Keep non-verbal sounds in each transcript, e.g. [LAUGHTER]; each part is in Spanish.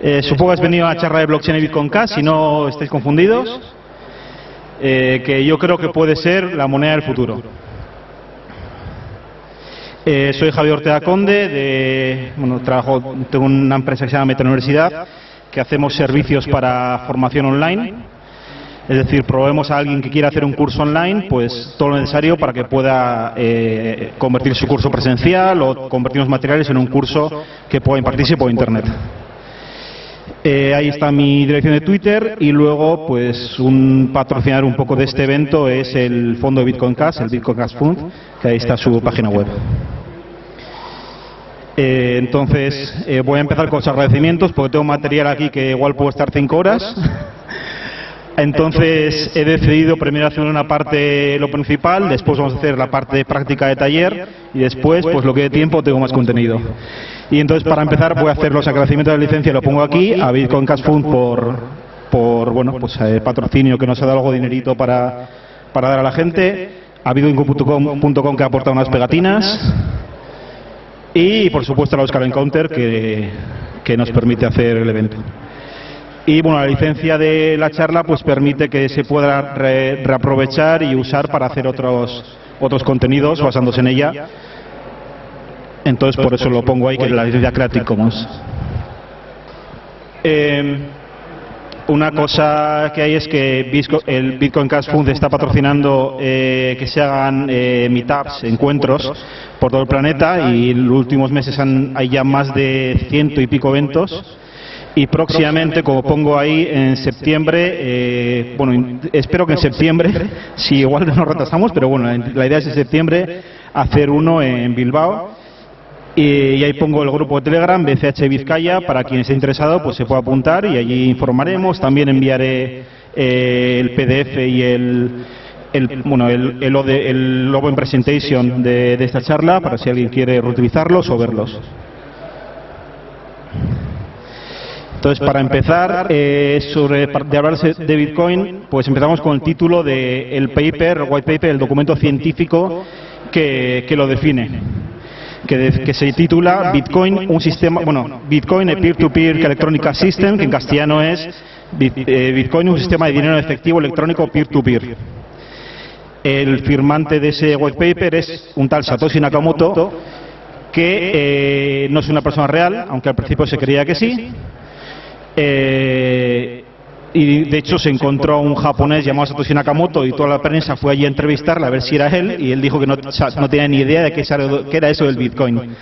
Eh, supongo que has venido a la charla de blockchain y Bitcoin Cash, si no estáis confundidos, eh, que yo creo que puede ser la moneda del futuro. Eh, soy Javier Ortega Conde, de, bueno, trabajo, tengo una empresa que se llama Meta Universidad, que hacemos servicios para formación online. Es decir, probemos a alguien que quiera hacer un curso online, pues todo lo necesario para que pueda eh, convertir su curso presencial o convertir los materiales en un curso que pueda impartirse por Internet. Eh, ahí está mi dirección de Twitter y luego, pues, un patrocinar un poco de este evento es el fondo de Bitcoin Cash, el Bitcoin Cash Fund, que ahí está su página web. Eh, entonces, eh, voy a empezar con los agradecimientos porque tengo material aquí que igual puedo estar cinco horas. Entonces he decidido primero hacer una parte lo principal, después vamos a hacer la parte de práctica de taller y después, pues lo que dé tiempo, tengo más contenido. Y entonces para empezar voy a hacer los agradecimientos de la licencia, lo pongo aquí, a Bitcoin Cash Fund por, por bueno, pues eh, patrocinio que nos ha dado algo de dinerito para, para dar a la gente, a bitcoin.com que ha aportado unas pegatinas y por supuesto a la Oscar Encounter que, que nos permite hacer el evento. Y bueno, la licencia de la charla pues permite que se pueda re- reaprovechar y usar para hacer otros, otros contenidos basándose en ella. Entonces por eso lo pongo ahí, que es la licencia Creative Commons. Eh, una cosa que hay es que el Bitcoin Cash Fund está patrocinando eh, que se hagan eh, meetups, encuentros por todo el planeta y en los últimos meses han- hay ya más de ciento y pico eventos. Y próximamente, como pongo ahí, en septiembre, eh, bueno, espero que en septiembre, [LAUGHS] si igual nos retrasamos, pero bueno, en- la idea es en septiembre hacer uno en Bilbao. Y, ahí pongo el grupo de Telegram, BCH Vizcaya, para quien esté interesado, pues se puede apuntar y allí informaremos. También enviaré eh, el PDF y el, el, bueno, el, el, OD el Open Presentation de, de esta charla, para si alguien quiere reutilizarlos o verlos. Entonces, para empezar, eh, sobre par- de hablarse de Bitcoin, pues empezamos con el título del paper, el white paper, el documento científico que, que lo define, que, de- que se titula Bitcoin, un sistema, bueno, Bitcoin, a peer-to-peer electronic system, que en castellano es eh, Bitcoin, un sistema de dinero efectivo electrónico peer-to-peer. El firmante de ese white paper es un tal Satoshi Nakamoto, que eh, no es una persona real, aunque al principio se creía que sí. Eh, y de hecho se encontró a un japonés llamado Satoshi Nakamoto y toda la prensa fue allí a entrevistarle a ver si era él y él dijo que no, tenía ni idea de qué era, eso del Bitcoin.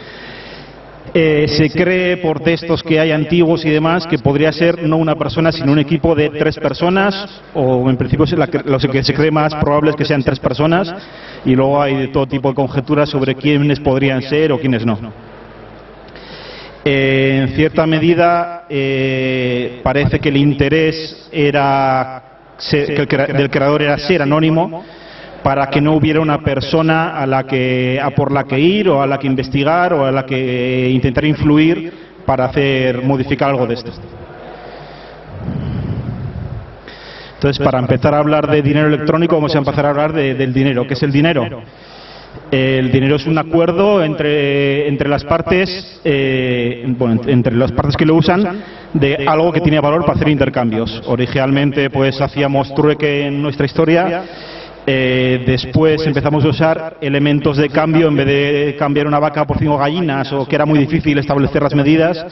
Eh, se cree por textos que hay antiguos y demás que podría ser no una persona sino un equipo de tres personas o en principio lo que se cree más probable es que sean tres personas y luego hay de todo tipo de conjeturas sobre quiénes podrían ser o quiénes no. Eh, en cierta medida eh, parece que el interés era se- que el del creador era ser anónimo para que no hubiera una persona a la que a por la que ir o a la que investigar o a la que intentar influir para hacer modificar algo de esto. Entonces, para empezar a hablar de dinero electrónico, vamos a empezar a hablar de- del dinero. ¿Qué es el dinero? El dinero es un acuerdo entre, entre las partes, eh, entre las partes que lo usan, de algo que tiene valor para hacer intercambios. Originalmente, pues hacíamos trueque en nuestra historia. eh, después empezamos a usar elementos de cambio en vez de cambiar una vaca por cinco gallinas o que era muy difícil establecer las medidas,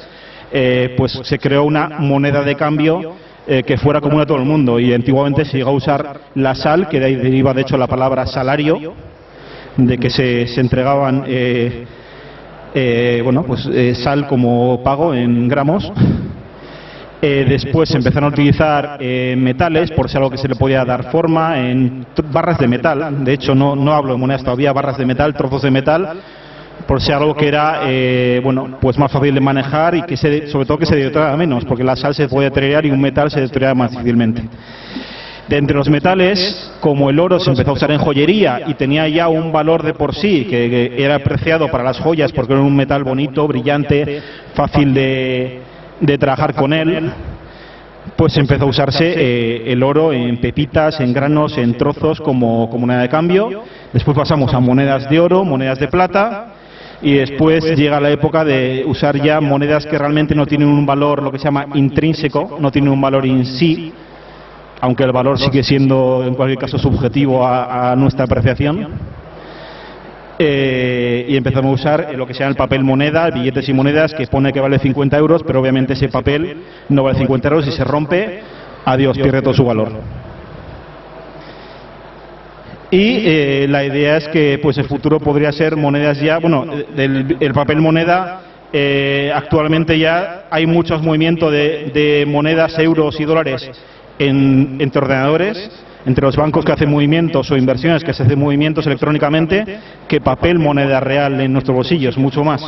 eh, pues se creó una moneda de cambio que fuera común a todo el mundo y antiguamente se llegó a usar la sal, que de ahí deriva de hecho la palabra salario, de que se, se entregaban eh, eh, bueno pues eh, sal como pago en gramos. Eh, después empezaron a utilizar metales por ser algo que se le podía dar forma en barras de metal. De hecho no, no hablo de monedas todavía barras de metal trozos de metal por ser algo que era eh, bueno pues más fácil de manejar y que se, sobre todo que se deterioraba menos porque la sal se puede deteriorar y un metal se deteriora más difícilmente de entre los metales, como el oro se empezó a usar en joyería y tenía ya un valor de por sí, que, era apreciado para las joyas porque era un metal bonito, brillante, fácil de, de trabajar con él, pues empezó a usarse eh, el oro en pepitas, en granos, en trozos como, como moneda de cambio. Después pasamos a monedas de oro, monedas de plata. y después llega la época de usar ya monedas que realmente no tienen un valor, lo que se llama intrínseco, no tienen un valor en sí, aunque el valor sigue siendo en cualquier caso subjetivo a, nuestra apreciación. Eh, y empezamos a usar lo que sea el papel moneda, billetes y monedas, que pone que vale 50 euros, pero obviamente ese papel no vale 50 euros y se rompe, adiós, pierde todo su valor. Y eh, la idea es que pues el futuro podría ser monedas ya, bueno, el papel moneda eh, actualmente ya hay muchos movimientos de, monedas, euros y dólares entre ordenadores, entre los bancos que hacen movimientos o inversiones que se hacen movimientos electrónicamente, que papel moneda real en nuestros bolsillos, mucho más.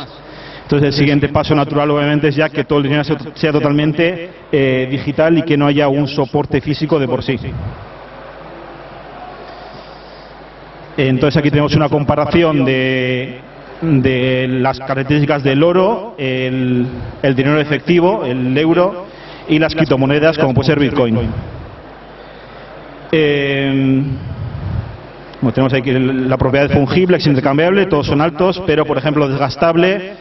Entonces el siguiente paso natural obviamente es ya que todo el dinero sea totalmente eh, digital y que no haya un soporte físico de por sí. Entonces aquí tenemos una comparación de, las características del oro, el, dinero efectivo, el euro y las criptomonedas como puede ser Bitcoin. Eh, tenemos aquí la propiedad fungible, es intercambiable, todos son altos, pero por ejemplo desgastable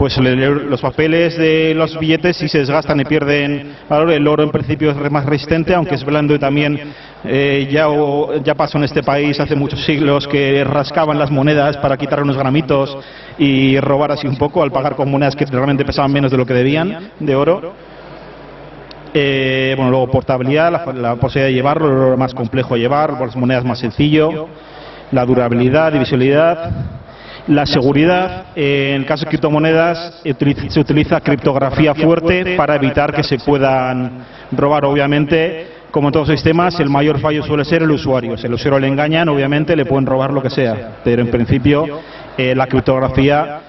pues los papeles de los billetes si se desgastan y pierden valor, el oro en principio es más resistente, aunque es blando y también eh, ya, ya pasó en este país hace muchos siglos que rascaban las monedas para quitar unos gramitos y robar así un poco al pagar con monedas que realmente pesaban menos de lo que debían de oro. Eh, bueno, luego portabilidad, la, posibilidad de llevarlo, lo más complejo llevar, las monedas más sencillo, la durabilidad, divisibilidad la seguridad, en el caso de criptomonedas, se utiliza criptografía fuerte para evitar que se puedan robar. Obviamente, como en todos los sistemas, el mayor fallo suele ser el usuario. Si el usuario le engañan, obviamente le pueden robar lo que sea. Pero en principio, eh, la criptografía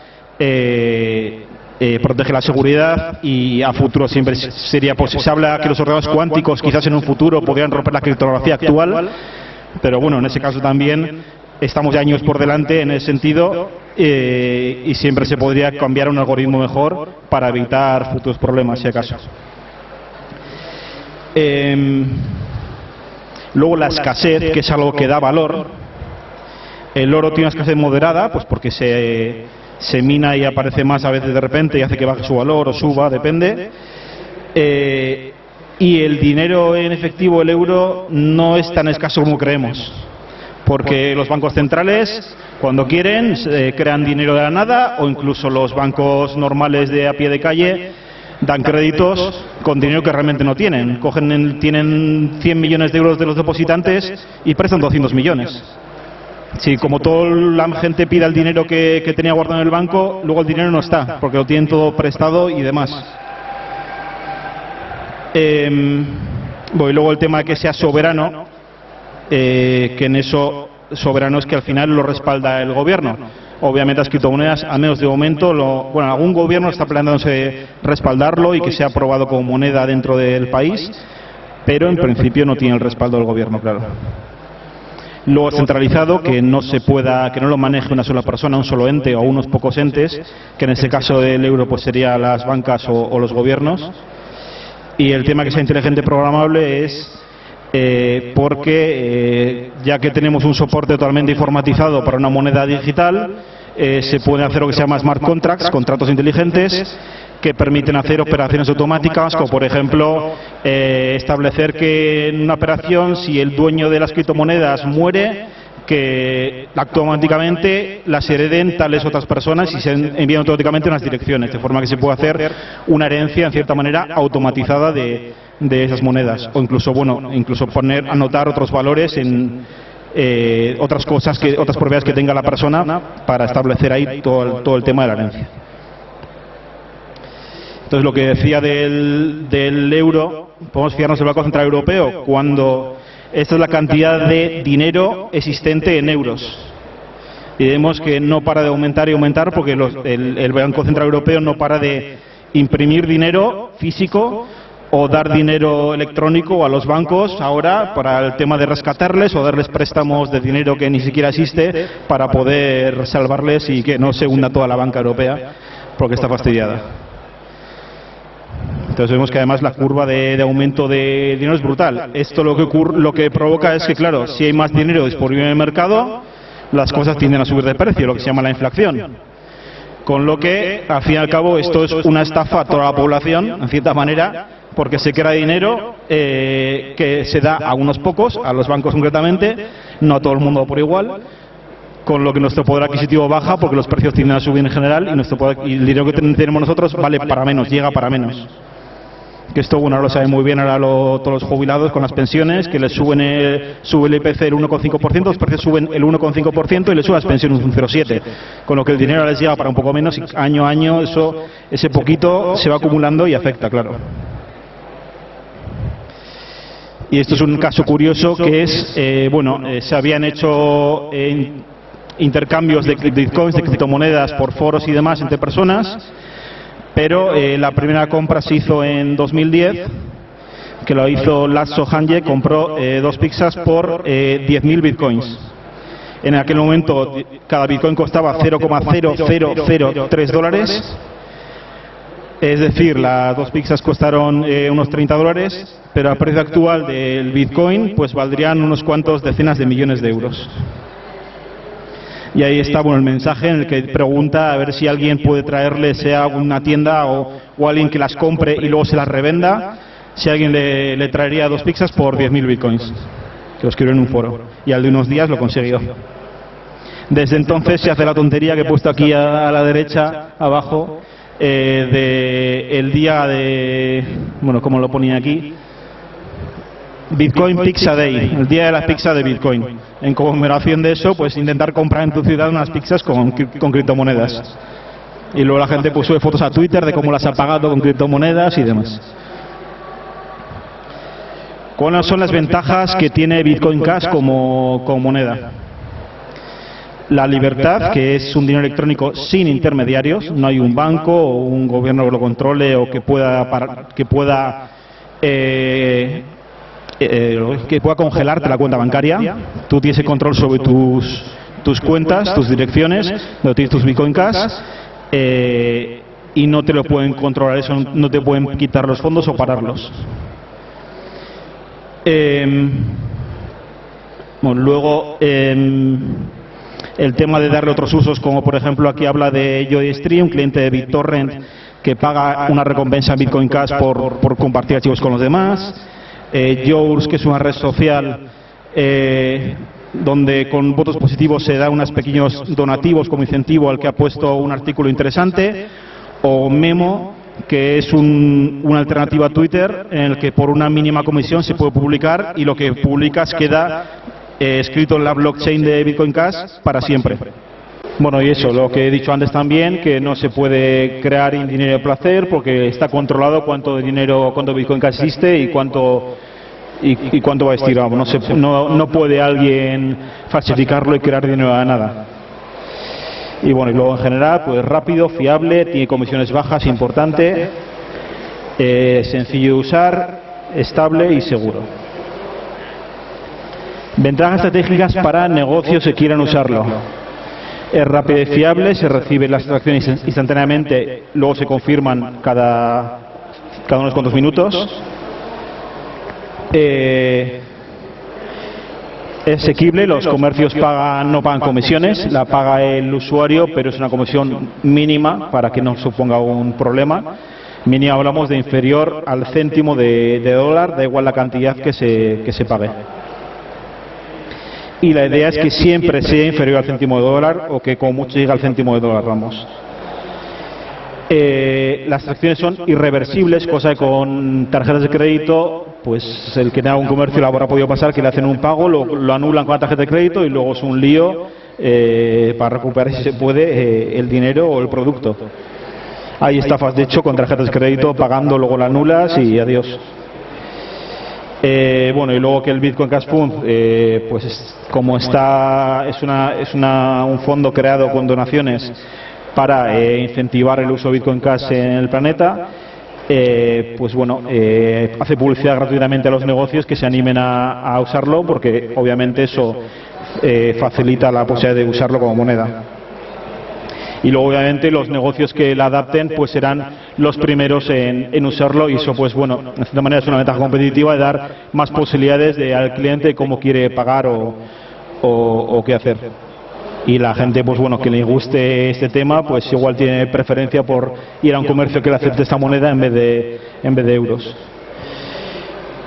eh, protege la seguridad y a futuro siempre sería posible. Se habla que los ordenadores cuánticos quizás en un futuro podrían romper la criptografía actual, pero bueno, en ese caso también estamos ya años por delante en ese sentido eh, y siempre se podría cambiar un algoritmo mejor para evitar futuros problemas, si acaso. Em, luego la escasez, que es algo que da valor. El oro tiene una escasez moderada, pues porque se, se mina y aparece más a veces de repente y hace que baje su valor o suba, depende. Eh, y el dinero en efectivo, el euro, no es tan escaso como creemos porque los bancos centrales, cuando quieren, crean dinero de la nada o incluso los bancos normales de a pie de calle dan créditos con dinero que realmente no tienen. Cogen, tienen 100 millones de euros de los depositantes y prestan 200 millones. Si como toda la gente pide el dinero que, tenía guardado en el banco, luego el dinero no está, porque lo tienen todo prestado y demás. Eh, y luego el tema de que sea soberano, eh, que en eso soberano es que al final lo respalda el gobierno. Obviamente las criptomonedas, al menos de momento, lo, bueno, algún gobierno está planteándose respaldarlo y que sea aprobado como moneda dentro del país, pero en principio no tiene el respaldo del gobierno, claro. Luego centralizado, que no se pueda, que no lo maneje una sola persona, un solo ente o unos pocos entes, que en este caso del euro pues sería las bancas o los gobiernos. Y el tema que sea inteligente programable es eh, porque eh, ya que tenemos un soporte totalmente informatizado para una moneda digital, eh, se puede hacer lo que se llama smart contracts, contratos inteligentes, que permiten hacer operaciones automáticas, como por ejemplo establecer que en una operación, si el dueño de las criptomonedas muere, que automáticamente las hereden tales otras personas y se envían automáticamente unas direcciones, de forma que se puede hacer una herencia, en cierta manera, automatizada de, de esas monedas. O incluso bueno incluso poner anotar otros valores en eh, otras cosas que otras propiedades que tenga la persona para establecer ahí todo el, todo el tema de la herencia entonces lo que decía del, del euro podemos fijarnos en el Banco Central Europeo cuando esta es la cantidad de dinero existente en euros. Y vemos que no para de aumentar y aumentar porque el, el Banco Central Europeo no para de imprimir dinero físico o dar dinero electrónico a los bancos ahora para el tema de rescatarles o darles préstamos de dinero que ni siquiera existe para poder salvarles y que no se hunda toda la banca europea porque está fastidiada. Entonces vemos que además la curva de, aumento de dinero es brutal. Esto lo que, lo que provoca es que, claro, si hay más dinero disponible en el mercado, las cosas tienden a subir de precio, lo que se llama la inflación. Con lo que, al fin y al cabo, esto es una estafa a toda la población, en cierta manera, porque se crea dinero eh, que se da a unos pocos, a los bancos concretamente, no a todo el mundo por igual, con lo que nuestro poder adquisitivo baja porque los precios tienden a subir en general y, nuestro y el dinero que tenemos nosotros vale para menos, llega para menos que esto bueno lo saben muy bien ahora todos los jubilados con las pensiones, que les suben el, sube el IPC el 1,5%, los precios suben el 1,5% y les suben las pensiones un 0,7%, con lo que el dinero les llega para un poco menos y año a año eso, ese poquito se va acumulando y afecta, claro. Y esto es un caso curioso que es, eh, bueno, eh, se habían hecho eh, intercambios de bitcoins, de criptomonedas por foros y demás entre personas pero la primera compra se hizo en 2010, que lo hizo Lasso Hanje, compró dos pizzas por eh, 10.000 bitcoins. En aquel momento cada bitcoin costaba 0,0003 dólares, es decir, las dos pizzas costaron eh, unos 30 dólares, pero al precio actual del bitcoin pues valdrían unos cuantos decenas de millones de euros. Y ahí está bueno, el mensaje en el que pregunta a ver si alguien puede traerle, sea una tienda o, alguien que las compre y luego se las revenda, si alguien le, traería dos pizzas por 10.000 bitcoins, que lo escribió en un foro. Y al de unos días lo consiguió. Desde entonces se hace la tontería que he puesto aquí a, la derecha, abajo, eh, de el día de, bueno, como lo ponía aquí, Bitcoin Pizza Day, el día de la pizza de Bitcoin. En conmemoración de eso, pues intentar comprar en tu ciudad unas pizzas con, con criptomonedas. Y luego la gente puso fotos a Twitter de cómo las ha pagado con criptomonedas y demás. ¿Cuáles son las ventajas que tiene Bitcoin Cash como, como moneda? La libertad, que es un dinero electrónico sin intermediarios, no hay un banco o un gobierno que lo controle o que pueda, que pueda eh, eh, que pueda congelarte la cuenta bancaria. Tú tienes el control sobre tus, tus cuentas, tus direcciones, donde tienes tus Bitcoin Cash. Eh, y no te lo pueden controlar eso, no te pueden quitar los fondos o pararlos. Em, bueno, luego em, el tema de darle otros usos, como por ejemplo aquí habla de JoyStream, un cliente de BitTorrent que paga una recompensa en Bitcoin Cash por, por compartir archivos con los demás. Eh, que es una red social eh, donde con votos positivos se da unos pequeños donativos como incentivo al que ha puesto un artículo interesante, o Memo, que es una alternativa a Twitter en el que por una mínima comisión se puede publicar y lo que publicas queda eh, escrito en la blockchain de Bitcoin Cash para siempre. Bueno, y eso, lo que he dicho antes también, que no se puede crear dinero de placer porque está controlado cuánto dinero, cuánto Bitcoin Cash existe y cuánto y, cuánto va a estirar. No, se, no, no puede alguien falsificarlo y crear dinero de nada. Y bueno, y luego en general, pues rápido, fiable, tiene comisiones bajas, importante, eh, sencillo de usar, estable y seguro. Ventajas estratégicas para negocios que quieran usarlo. Es rápido y fiable, se recibe las transacciones instantáneamente, luego se confirman cada, cada unos cuantos minutos. Eh, es asequible, los comercios pagan, no pagan comisiones, la paga el usuario, pero es una comisión mínima para que no suponga un problema. Mínima hablamos de inferior al céntimo de, dólar, da igual la cantidad que se, que se pague y la idea es que siempre sea inferior al céntimo de dólar o que como mucho llegue al céntimo de dólar, vamos. Eh, las transacciones son irreversibles, cosa que con tarjetas de crédito, pues el que tenga un comercio lo habrá podido pasar, que le hacen un pago, lo, anulan con la tarjeta de crédito y luego es un lío eh, para recuperar, si se puede, eh, el dinero o el producto. Hay estafas, de hecho, con tarjetas de crédito, pagando, luego la anulas y adiós. Eh, bueno, y luego que el Bitcoin Cash Fund, eh, pues como está, es, una, es una, un fondo creado con donaciones para eh, incentivar el uso de Bitcoin Cash en el planeta, eh, pues bueno, eh, hace publicidad gratuitamente a los negocios que se animen a, a usarlo porque obviamente eso facilita la posibilidad de usarlo como moneda y luego obviamente los negocios que la adapten pues serán los primeros en, usarlo y eso pues bueno, de cierta manera es una ventaja competitiva de dar más posibilidades de, al cliente cómo quiere pagar o, qué hacer. y la gente, pues bueno, que le guste este tema, pues igual tiene preferencia por ir a un comercio que le acepte esta moneda en vez de, en vez de euros.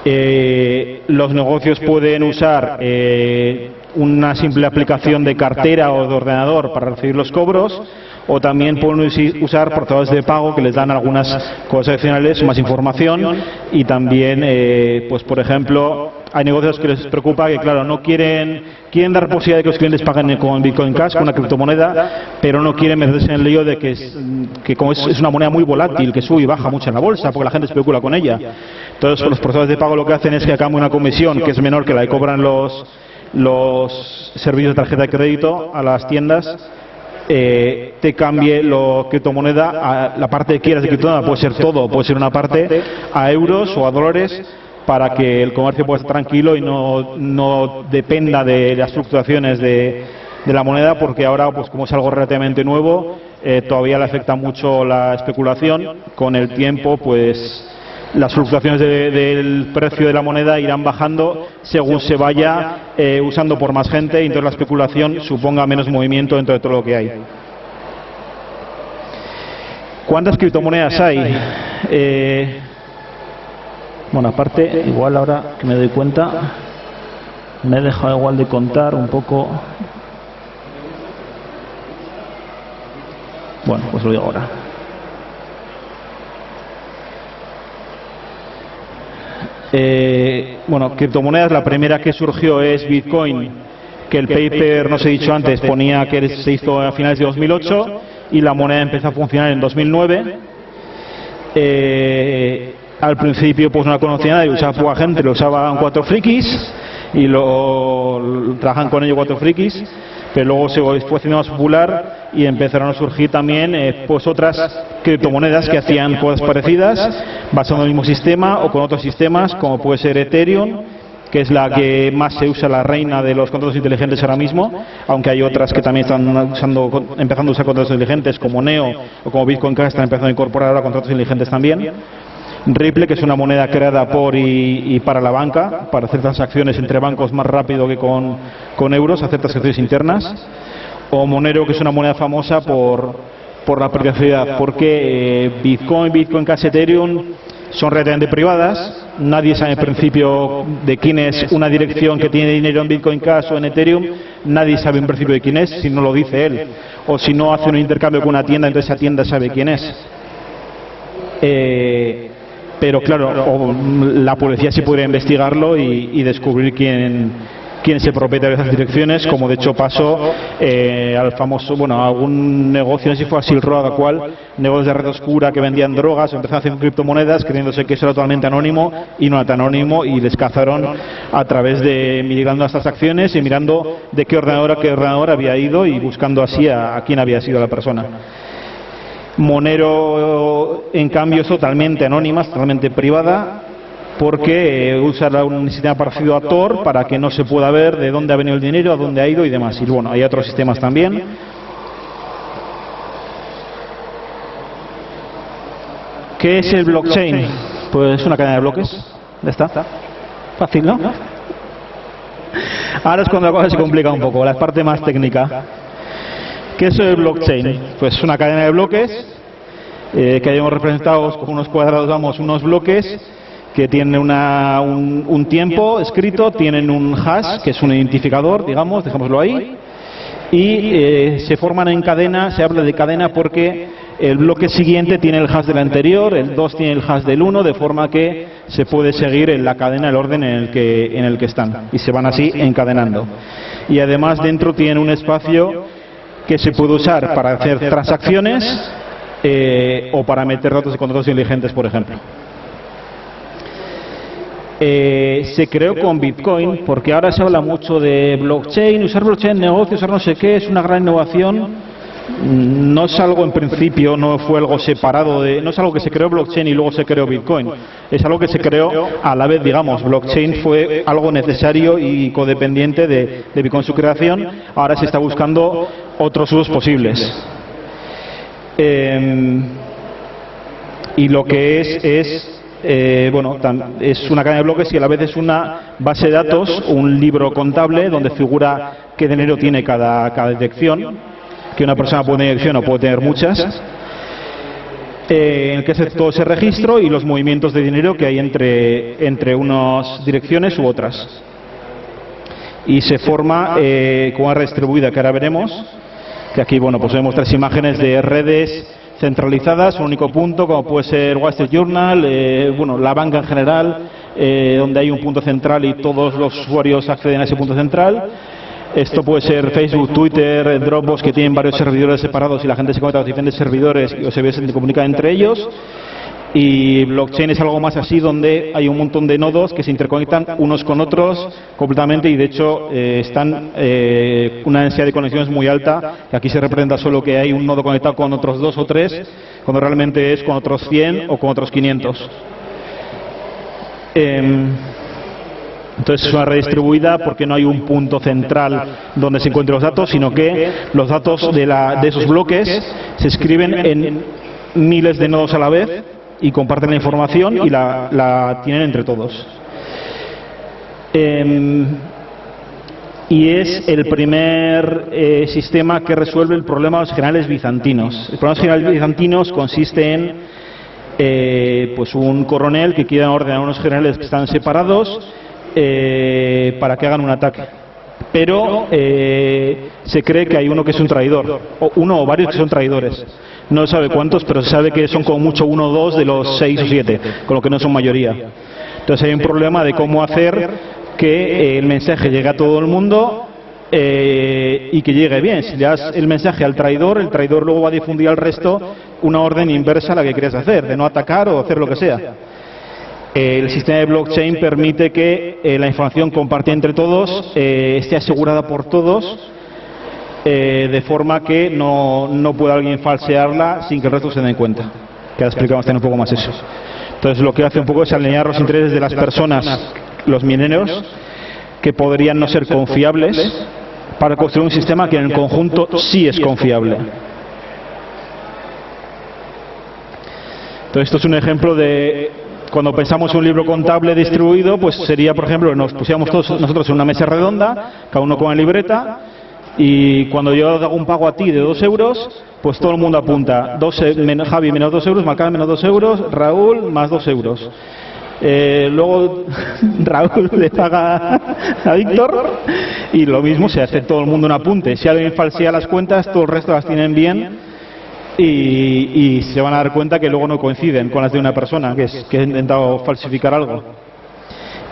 Eh, los negocios pueden usar eh, una simple aplicación de cartera o de ordenador para recibir los cobros o también pueden usar portadores de pago que les dan algunas cosas adicionales, más información y también, eh, pues por ejemplo, hay negocios que les preocupa que, claro, no quieren, quieren dar posibilidad de que los clientes paguen con Bitcoin Cash, con una criptomoneda, pero no quieren meterse en el lío de que, es, que como es, una moneda muy volátil, que sube y baja mucho en la bolsa, porque la gente especula con ella. Entonces, los portadores de pago lo que hacen es que a una comisión que es menor que la que cobran los, los servicios de tarjeta de crédito a las tiendas eh, te cambie la criptomoneda a la parte que quieras de criptomoneda, puede ser todo, puede ser una parte a euros o a dólares para que el comercio pueda estar tranquilo y no, no dependa de las fluctuaciones de, de, la moneda porque ahora pues como es algo relativamente nuevo eh, todavía le afecta mucho la especulación. Con el tiempo pues las fluctuaciones del precio de la moneda irán bajando según se vaya eh, usando por más gente y entonces la especulación suponga menos movimiento dentro de todo lo que hay. ¿Cuántas criptomonedas hay? Eh, bueno, aparte, igual ahora que me doy cuenta, me he dejado igual de contar un poco. Bueno, pues lo digo ahora. Eh, bueno, criptomonedas, la primera que surgió es Bitcoin, que el paper, no se he dicho antes, ponía que se hizo a finales de 2008 y la moneda empezó a funcionar en 2009. Eh, al principio pues no la conocía nadie, usaba poca gente, lo usaban cuatro frikis y lo trabajan con ello cuatro frikis pero luego se fue haciendo más popular y empezaron a surgir también eh, pues otras criptomonedas que hacían cosas parecidas, basando en el mismo sistema o con otros sistemas, como puede ser Ethereum, que es la que más se usa, la reina de los contratos inteligentes ahora mismo, aunque hay otras que también están usando, empezando a usar contratos inteligentes, como Neo o como Bitcoin Cash, están empezando a incorporar ahora contratos inteligentes también. Ripple, que es una moneda creada por y, para la banca, para hacer transacciones entre bancos más rápido que con, euros, hacer transacciones internas. O Monero, que es una moneda famosa por, por la privacidad, porque eh, Bitcoin, Bitcoin Cash, Ethereum son relativamente privadas, nadie sabe en principio de quién es una dirección que tiene dinero en Bitcoin Cash o en Ethereum, nadie sabe en principio de quién es, si no lo dice él, o si no hace un intercambio con una tienda, entonces esa tienda sabe quién es. Eh, pero claro, la policía sí podría investigarlo y, descubrir quién, quién es el propietario de esas direcciones, como de hecho pasó eh, al famoso, bueno, algún negocio, no sé si fue a Silk Road, cual, negocios de red oscura que vendían drogas, empezaron a hacer criptomonedas creyéndose que eso era totalmente anónimo y no era tan anónimo y les cazaron a través de mirando estas acciones y mirando de qué ordenador a qué ordenador había ido y buscando así a quién había sido la persona. Monero, en cambio, es totalmente anónima, totalmente privada, porque eh, usa un sistema parecido a Tor para que no se pueda ver de dónde ha venido el dinero, a dónde ha ido y demás. Y bueno, hay otros sistemas también. ¿Qué es el blockchain? Pues es una cadena de bloques. Ya está. Fácil, ¿no? Ahora es cuando la cosa se complica un poco, la parte más técnica. ¿Qué es el blockchain? Pues una cadena de bloques eh, que hayamos representados con unos cuadrados, vamos, unos bloques que tienen una, un, tiempo escrito, tienen un hash, que es un identificador, digamos, dejémoslo ahí, y eh, se forman en cadena, se habla de cadena porque el bloque siguiente tiene el hash del anterior, el 2 tiene el hash del 1, de forma que se puede seguir en la cadena el orden en el que, en el que están, y se van así encadenando. Y además dentro tienen un espacio que se puede usar para hacer transacciones eh, o para meter datos de contratos inteligentes, por ejemplo. Eh, se creó con Bitcoin porque ahora se habla mucho de blockchain, usar blockchain en negocios, usar no sé qué, es una gran innovación. No es algo en principio, no fue algo separado, de, no es algo que se creó blockchain y luego se creó Bitcoin, es algo que se creó a la vez, digamos, blockchain fue algo necesario y codependiente de, de Bitcoin su creación, ahora se está buscando otros usos posibles. Em, y lo que es es eh, bueno, es una cadena de bloques y a la vez es una base de datos, un libro contable donde figura qué dinero tiene cada, cada dirección, que una persona puede tener dirección o puede tener muchas, eh, en el que hace todo ese registro y los movimientos de dinero que hay entre, entre unas direcciones u otras. Y se forma eh, con una red distribuida que ahora veremos, que aquí bueno pues vemos tres imágenes de redes centralizadas, un único punto, como puede ser Wall Street Journal, eh, bueno, la banca en general, eh, donde hay un punto central y todos los usuarios acceden a ese punto central. Esto puede ser Facebook, Twitter, Dropbox, que tienen varios servidores separados y la gente se conecta a los diferentes servidores y se comunica entre ellos. Y blockchain es algo más así, donde hay un montón de nodos que se interconectan unos con otros completamente y de hecho eh, están eh, una densidad de conexiones muy alta, que aquí se representa solo que hay un nodo conectado con otros dos o tres, cuando realmente es con otros 100 o con otros 500. Em, entonces es una red distribuida porque no hay un punto central donde se encuentren los datos, sino que los datos de esos bloques se escriben en miles de nodos a la vez y comparten la información y la, tienen entre todos. Em, y es el primer eh, sistema que resuelve el problema de los generales bizantinos. El problema de los generales bizantinos consiste en eh, pues un coronel que quiera ordenar a unos generales que están separados eh, para que hagan un ataque. Pero se cree que hay uno que es un traidor, o uno o varios que son traidores. No sabe cuántos, pero se sabe que son como mucho uno o dos de los seis o siete, con lo que no son mayoría. Entonces hay un problema de cómo hacer que eh, el mensaje llegue a todo el mundo eh, y que llegue bien. Si le das el mensaje al traidor, el traidor luego va a difundir al resto una orden inversa a la que quieres hacer, de no atacar o hacer lo que sea. El sistema de blockchain permite que eh, la información compartida entre todos esté asegurada por todos eh, de forma que no, no pueda alguien falsearla sin que el resto se den cuenta. Que explicamos un poco más eso. Entonces lo que hace un poco es alinear los intereses de las personas, los mineros, que podrían no ser confiables, para construir un sistema que en el conjunto sí es confiable. Entonces esto es un ejemplo de cuando pensamos en un libro contable distribuido, pues sería, por ejemplo, nos pusiéramos todos nosotros en una mesa redonda, cada uno con una libreta, y cuando yo hago un pago a ti de dos euros, pues todo el mundo apunta. Dos, menos, Javi menos dos euros, Macán menos dos euros, Raúl más dos euros. Eh, luego [LAUGHS] Raúl le paga a Víctor y lo mismo se hace todo el mundo un apunte. Si alguien falsea las cuentas, todo el resto las tienen bien y, se van a dar cuenta que luego no coinciden con las de una persona que, es, que ha intentado falsificar algo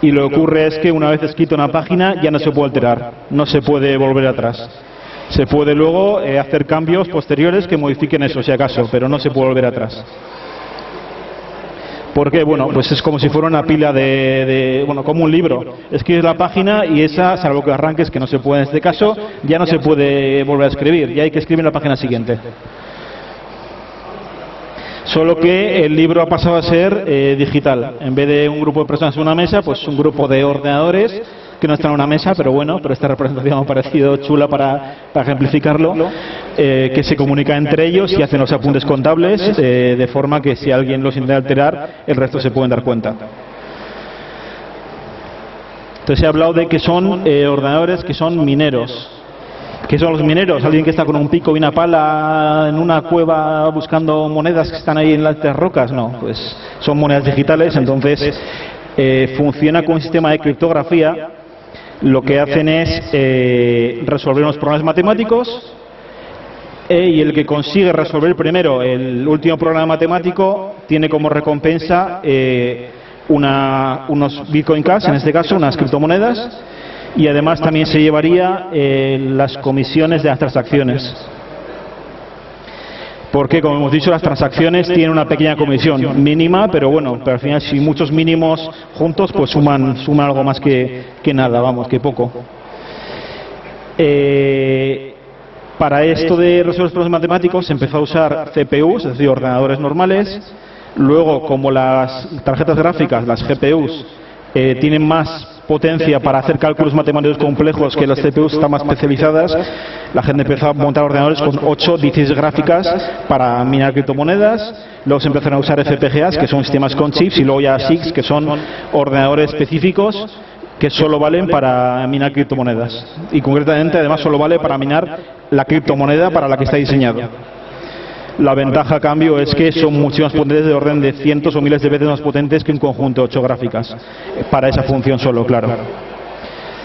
y lo que ocurre es que una vez escrito una página ya no se puede alterar, no se puede volver atrás. Se puede luego eh, hacer cambios posteriores que modifiquen eso, si acaso, pero no se puede volver atrás. Porque, bueno, pues es como si fuera una pila de, bueno, como un libro. Escribes la página y esa, salvo que arranques, que no se puede en este caso, ya no se puede volver a escribir, ya hay que escribir la página siguiente. Solo que el libro ha pasado a ser eh, digital. En vez de un grupo de personas en una mesa, pues un grupo de ordenadores que no están en una mesa, pero bueno, pero esta representación ha parecido chula para, ejemplificarlo, eh, que se comunica entre ellos y hacen los apuntes contables, eh, de forma que si alguien los intenta alterar, el resto se pueden dar cuenta. Entonces he hablado de que son ordenadores que son mineros. ¿Qué son los mineros? ¿Alguien que está con un pico y una pala en una cueva buscando monedas que están ahí en las rocas? No, pues son monedas digitales, entonces eh, funciona con un sistema de criptografía. Lo que hacen es eh, resolver unos problemas matemáticos eh, y el que consigue resolver primero el último problema matemático tiene como recompensa una, unos Bitcoin Cash, en este caso unas criptomonedas, y además también se llevaría eh, las comisiones de las transacciones. Porque, como hemos dicho, las transacciones tienen una pequeña comisión mínima, pero bueno, pero al final si muchos mínimos juntos, pues suman, suman algo más que, nada, vamos, que poco. Eh, para esto de resolver problemas matemáticos se empezó a usar CPUs, es decir, ordenadores normales. Luego, como las tarjetas gráficas, las GPUs, eh, tienen más potencia para hacer cálculos matemáticos complejos que las CPUs están más especializadas, la gente empezó a montar ordenadores con 8, 16 gráficas para minar criptomonedas, luego se empezaron a usar FPGAs, que son sistemas con chips, y luego ya SIGs, que son ordenadores específicos que solo valen para minar criptomonedas. Y concretamente, además, solo vale para minar la criptomoneda para la que está diseñado. La ventaja a cambio es que son mucho más potentes de orden de cientos o miles de veces más potentes que un conjunto de ocho gráficas, para esa función solo, claro.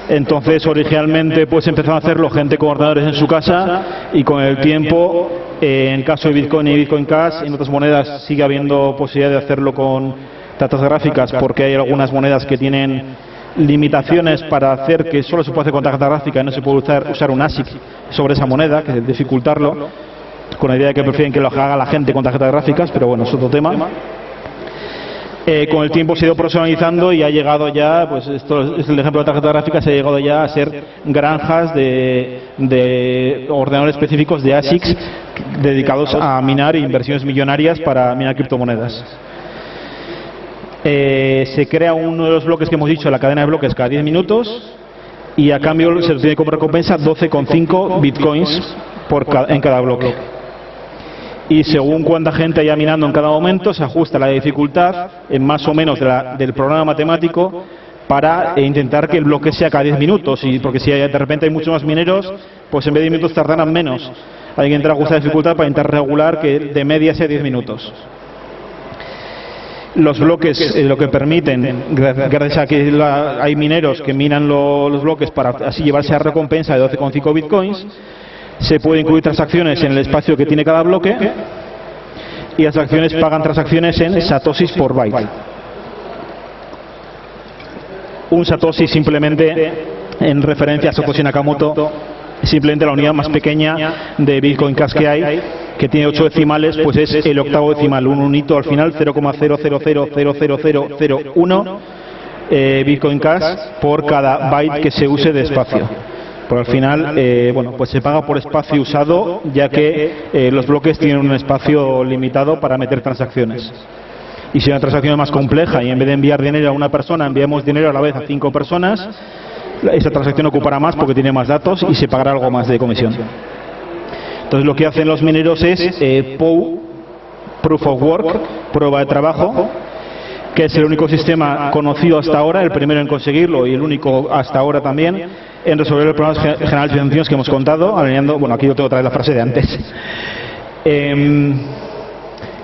Entonces, originalmente, pues empezaron a hacerlo gente con ordenadores en su casa y con el tiempo, en caso de Bitcoin y Bitcoin Cash, en otras monedas sigue habiendo posibilidad de hacerlo con tarjetas gráficas porque hay algunas monedas que tienen limitaciones para hacer que solo se puede hacer con tarjeta gráfica y no se puede usar, usar un ASIC sobre esa moneda, que es dificultarlo con la idea de que prefieren que lo haga la gente con tarjetas gráficas, pero bueno, es otro tema. Eh, con el tiempo se ha ido profesionalizando y ha llegado ya, pues esto es el ejemplo de tarjeta gráfica, se ha llegado ya a ser granjas de, ordenadores específicos de ASICs dedicados a minar inversiones millonarias para minar criptomonedas. Eh, se crea uno de los bloques que hemos dicho, la cadena de bloques, cada 10 minutos y a cambio se tiene como recompensa 12,5 bitcoins por en cada bloque y según cuánta gente haya minando en cada momento se ajusta la dificultad en más o menos del programa matemático para intentar que el bloque sea cada 10 minutos. Y porque si de repente hay muchos más mineros pues en vez de 10 minutos tardarán menos. Hay que entrar a ajustar la dificultad para intentar regular que de media sea 10 minutos. Los bloques eh, lo que permiten, gracias a que hay mineros que minan los bloques para así llevarse a recompensa de 12,5 bitcoins, se pueden incluir transacciones en el espacio que tiene cada bloque y las acciones pagan transacciones en satoshis por byte. Un satoshi simplemente en referencia a Satoshi Nakamoto simplemente la unidad más pequeña de Bitcoin Cash que hay, que tiene 8 decimales, pues es el octavo decimal, un unito al final, 0,0000001 eh, Bitcoin Cash por cada byte que se use de espacio. Pero al final, eh, bueno, pues se paga por espacio usado, ya que eh, los bloques tienen un espacio limitado para meter transacciones. Y si una transacción es más compleja y en vez de enviar dinero a una persona, enviamos dinero a la vez a cinco personas, esa transacción ocupará más porque tiene más datos y se pagará algo más de comisión. Entonces lo que hacen los mineros es eh, Proof of Work, prueba de trabajo, que es el único sistema conocido hasta ahora, el primero en conseguirlo y el único hasta ahora también, en resolver los problemas generales financieros que hemos contado, alineando, bueno, aquí yo tengo otra vez la frase de antes. Em,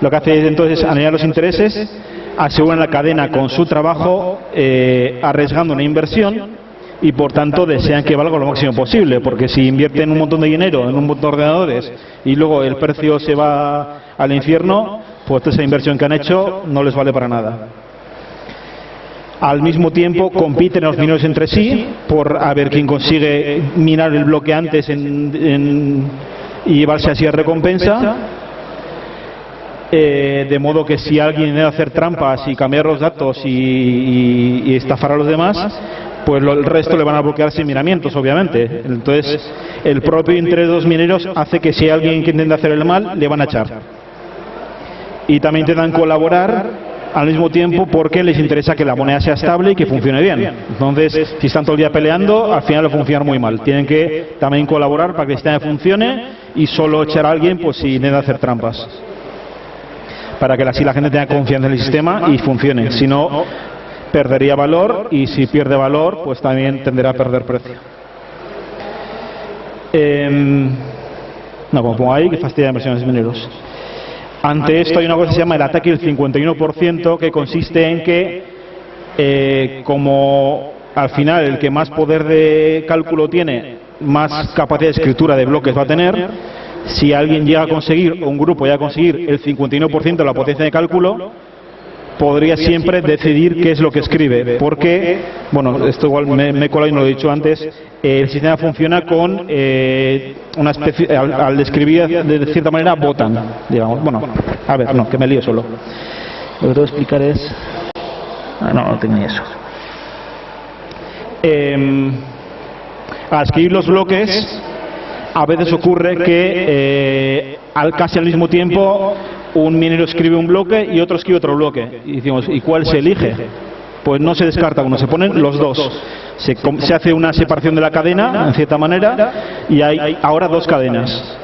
lo que hace entonces es alinear los intereses, aseguran la cadena con su trabajo, eh, arriesgando una inversión y por tanto desean que valga lo máximo posible, porque si invierten un montón de dinero en un montón de ordenadores y luego el precio se va al infierno, pues esa inversión que han hecho no les vale para nada. Al mismo tiempo compiten los mineros entre sí por a ver quién consigue minar el bloque antes y llevarse así a recompensa. Eh, de modo que si alguien debe hacer trampas y cambiar los datos y, estafar a los demás, pues el resto le van a bloquear sin miramientos, obviamente. Entonces, el propio interés de los mineros hace que si hay alguien que intenta hacer el mal, le van a echar. Y también intentan colaborar al mismo tiempo porque les interesa que la moneda sea estable y que funcione bien. Entonces, si están todo el día peleando, al final va a funcionar muy mal. Tienen que también colaborar para que el sistema funcione y solo echar a alguien pues si necesita hacer trampas. Para que así la gente tenga confianza en el sistema y funcione. Si no, perdería valor y si pierde valor, pues también tenderá a perder precio. Em, no, como pongo ahí, que fastidia inversiones mineros. Ante esto hay una cosa que se llama el ataque del 51%, que consiste en que, eh, como al final el que más poder de cálculo tiene, más capacidad de escritura de bloques va a tener, si alguien llega a conseguir, o un grupo llega a conseguir el 51% de la potencia de cálculo, podría siempre decidir qué es lo que escribe. Porque, bueno, esto igual me, me he colado y no lo he dicho antes, eh, el sistema funciona con eh, una especie, al, escribir de cierta manera votan, digamos. Bueno, a ver, no, que me lío solo. Lo que tengo que explicar es... Ah, no, no ni eso. Eh, al escribir los bloques, a veces ocurre que eh, al casi al mismo tiempo un minero escribe un bloque y otro escribe otro bloque. Y decimos, ¿y cuál se elige? Pues no se descarta uno, se ponen los dos. Se, se hace una separación de la cadena, en cierta manera, y hay ahora dos cadenas.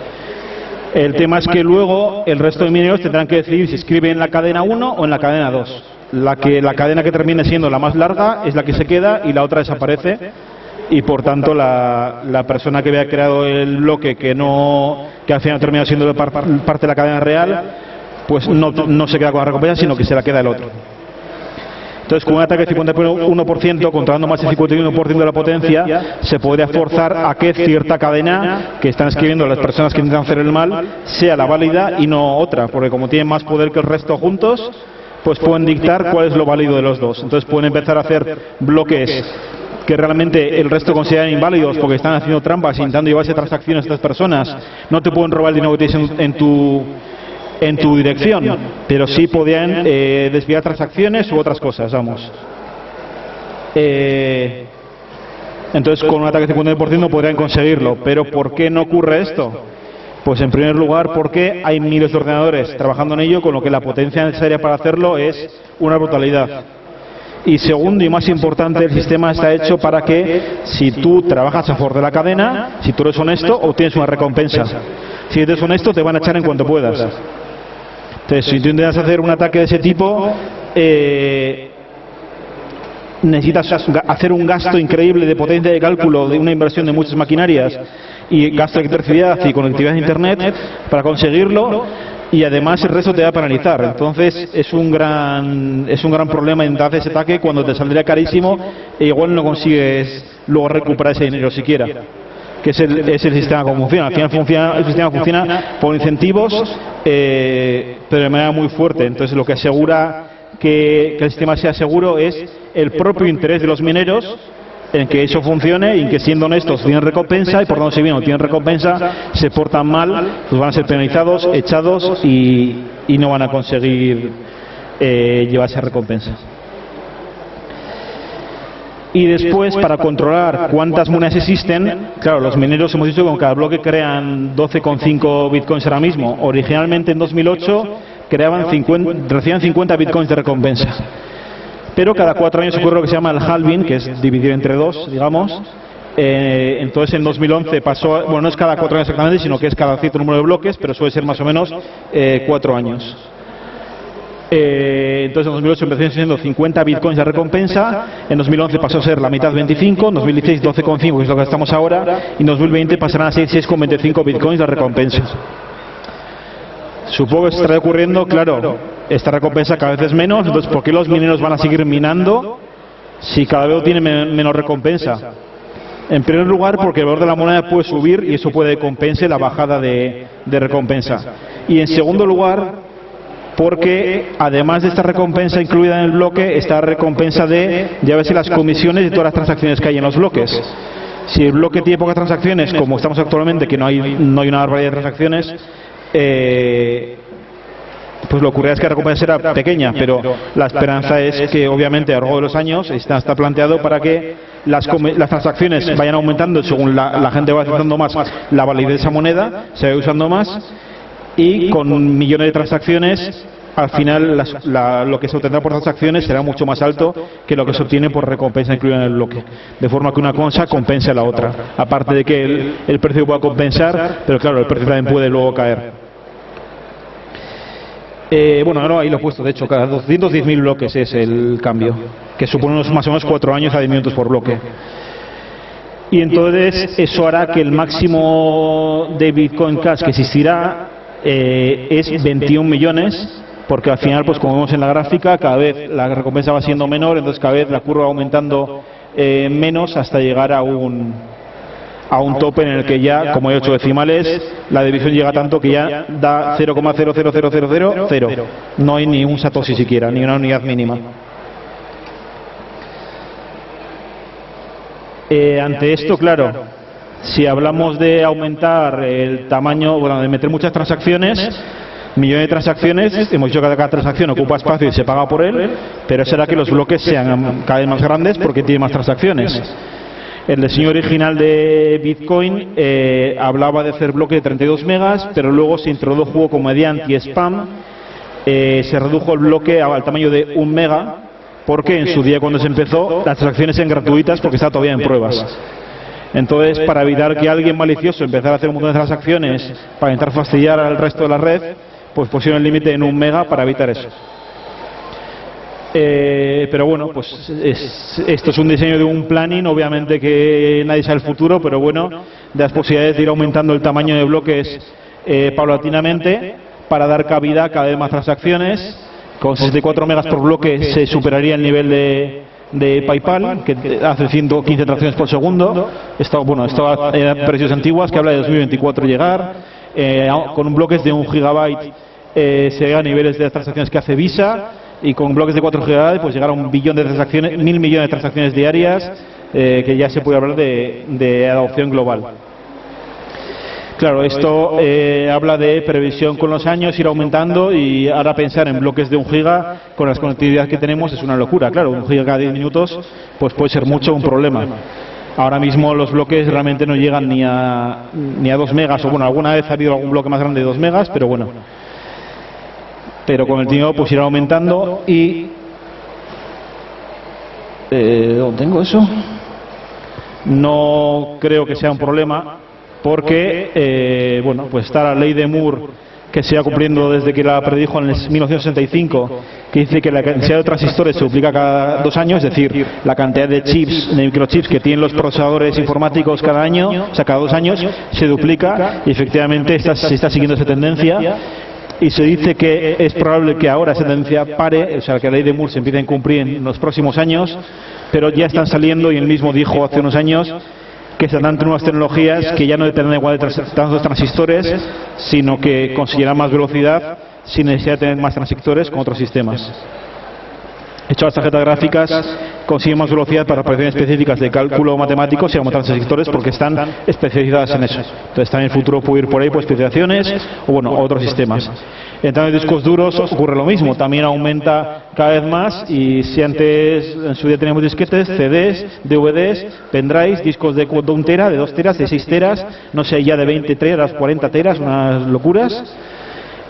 El tema es que luego el resto de mineros tendrán que decidir si escriben en la cadena 1 o en la cadena 2. La, que, la cadena que termine siendo la más larga es la que se queda y la otra desaparece y por tanto la, la persona que había creado el bloque que no que al final termina siendo parte de la cadena real pues no, se queda con la recompensa sino que se la queda el otro. Entonces, con un ataque de 51%, controlando más del 51% de la potencia, se podría forzar a que cierta cadena que están escribiendo las personas que intentan hacer el mal sea la válida y no otra, porque como tienen más poder que el resto juntos, pues pueden dictar cuál es lo válido de los dos. Entonces pueden empezar a hacer bloques que realmente el resto consideran inválidos porque están haciendo trampas, intentando llevarse transacciones a estas personas. No te pueden robar el dinero que tienes en tu dirección, pero sí podían eh, desviar transacciones u otras cosas, vamos. Eh, entonces, con un ataque de 50% podrían conseguirlo. Pero ¿por qué no ocurre esto? Pues en primer lugar porque hay miles de ordenadores trabajando en ello, con lo que la potencia necesaria para hacerlo es una brutalidad. Y segundo y más importante, el sistema está hecho para que si tú trabajas a favor de la cadena, si tú eres honesto, obtienes una recompensa. Si eres honesto, te van a echar en cuanto puedas. Entonces, si tú intentas hacer un ataque de ese tipo, eh, necesitas hacer un gasto increíble de potencia de cálculo, de una inversión de muchas maquinarias y gasto de electricidad y conectividad de Internet para conseguirlo y además el resto te va a paralizar. Entonces es un gran es un gran problema intentar ese ataque cuando te saldría carísimo e igual no consigues luego recuperar ese dinero siquiera que es el, es el sistema como funciona. Al final funciona, el sistema funciona por incentivos, eh, pero de manera muy fuerte. Entonces lo que asegura que, el sistema sea seguro es el propio interés de los mineros en que eso funcione y que siendo honestos tienen recompensa y por tanto si bien no tienen recompensa se portan mal, pues van a ser penalizados, echados y, y no van a conseguir eh, llevarse recompensa. Y después, para controlar cuántas monedas existen, claro, los mineros hemos dicho que con cada bloque crean 12,5 bitcoins ahora mismo. Originalmente en 2008 creaban 50, recibían 50 bitcoins de recompensa. Pero cada cuatro años ocurre lo que se llama el halving, que es dividir entre dos, digamos. Eh, entonces en 2011 pasó, bueno, no es cada cuatro años exactamente, sino que es cada cierto número de bloques, pero suele ser más o menos eh, cuatro años. Eh, entonces en 2008 empezó siendo 50 bitcoins de recompensa, en 2011 pasó a ser la mitad 25, en 2016 12,5 que es lo que estamos ahora, y en 2020 pasarán a ser 6,25 bitcoins de recompensa. Supongo que se estará ocurriendo, claro, esta recompensa cada vez es menos, entonces ¿por qué los mineros van a seguir minando si cada vez tiene menos recompensa? En primer lugar, porque el valor de la moneda puede subir y eso puede compensar la bajada de, recompensa. Y en segundo lugar, porque además de esta recompensa incluida en el bloque, está recompensa de, ya ves, las comisiones de todas las transacciones que hay en los bloques. Si el bloque tiene pocas transacciones, como estamos actualmente, que no hay, no hay una barbaridad de transacciones, eh, pues lo ocurre es que la recompensa era pequeña, pero la esperanza es que obviamente a lo largo de los años está, planteado para que las, transacciones vayan aumentando según la, gente va usando más la validez de esa moneda, se va usando más y con millones de transacciones al final lo que se obtendrá por transacciones será mucho más alto que lo que se obtiene por recompensa incluida en el bloque. De forma que una cosa compense a la otra. Aparte de que el, el precio pueda compensar, pero claro, el precio también puede luego caer. Eh, bueno, no, ahí lo he puesto, de hecho, cada 210.000 bloques es el cambio, que supone unos más o menos 4 años a 10 minutos por bloque. Y entonces eso hará que el máximo de Bitcoin Cash que existirá eh, es 21 millones, porque al final, pues como vemos en la gráfica, cada vez la recompensa va siendo menor, entonces cada vez la curva va aumentando eh, menos hasta llegar a un a un tope en el que ya, como hay 8 decimales, la división llega tanto que ya da 0,00000, no hay ni un satoshi siquiera, ni una unidad mínima. Eh, ante esto, claro, si hablamos de aumentar el tamaño, bueno, de meter muchas transacciones, millones de transacciones, hemos dicho que cada transacción ocupa espacio y se paga por él, pero será que los bloques sean cada vez más grandes porque tiene más transacciones. El diseño original de Bitcoin eh, hablaba de hacer bloques de 32 megas, pero luego se introdujo como anti-spam, eh, se redujo el bloque al tamaño de un mega, porque en su día cuando se empezó las transacciones eran gratuitas porque está todavía en pruebas. Entonces, para evitar que alguien malicioso empezara a hacer un montón de transacciones para intentar fastidiar al resto de la red, pues pusieron el límite en un mega para evitar eso. Eh, pero bueno, pues esto es un diseño de un planning, obviamente que nadie sabe el futuro, pero bueno, de las posibilidades de ir aumentando el tamaño de bloques eh, paulatinamente para dar cabida a cada vez más transacciones. Con 64 megas por bloque se superaría el nivel de, de PayPal, que hace 115 transacciones por segundo. Esto, bueno, precios antiguas que habla de 2024 llegar. Eh, con bloques de un gigabyte se llega a niveles de transacciones que hace Visa y con bloques de 4 GB pues llegar a un billón de transacciones, mil millones de transacciones diarias, eh, que ya se puede hablar de, adopción global. Claro, esto eh, habla de previsión con los años, ir aumentando y ahora pensar en bloques de un giga con las conectividades que tenemos es una locura. Claro, un giga cada 10 minutos pues puede ser mucho un problema. Ahora mismo los bloques realmente no llegan ni a, ni a 2 megas, o bueno, alguna vez ha habido algún bloque más grande de 2 megas, pero bueno, pero con el tiempo pues irá aumentando y eh, ¿dónde tengo eso? No creo que sea un problema porque eh, bueno pues está la ley de Moore que se va cumpliendo desde que la predijo en el 1965, que dice que la cantidad de transistores se duplica cada dos años, es decir, la cantidad de chips, de microchips que tienen los procesadores informáticos cada año, o sea, cada dos años, se duplica y efectivamente se está siguiendo esa tendencia y se dice que es probable que ahora esa tendencia pare, o sea, que la ley de Moore se empiece a cumplir en los próximos años, pero ya están saliendo, y él mismo dijo hace unos años, que se dan nuevas tecnologías que ya no determinan igual de tantos transistores, sino que conseguirán más velocidad sin necesidad de tener más transistores con otros sistemas. Hecho las tarjetas gráficas consiguen más velocidad para operaciones específicas de cálculo matemático y aumentan transistores porque están especializadas en eso. Entonces también en el futuro puede ir por ahí por especializaciones o bueno, otros sistemas. En discos duros ocurre lo mismo, también aumenta cada vez más y si antes en su día teníamos disquetes, CDs, DVDs, pendrives, discos de 1 tera, de 2 teras, de 6 teras, no sé, ya de 20 teras, 40 teras, unas locuras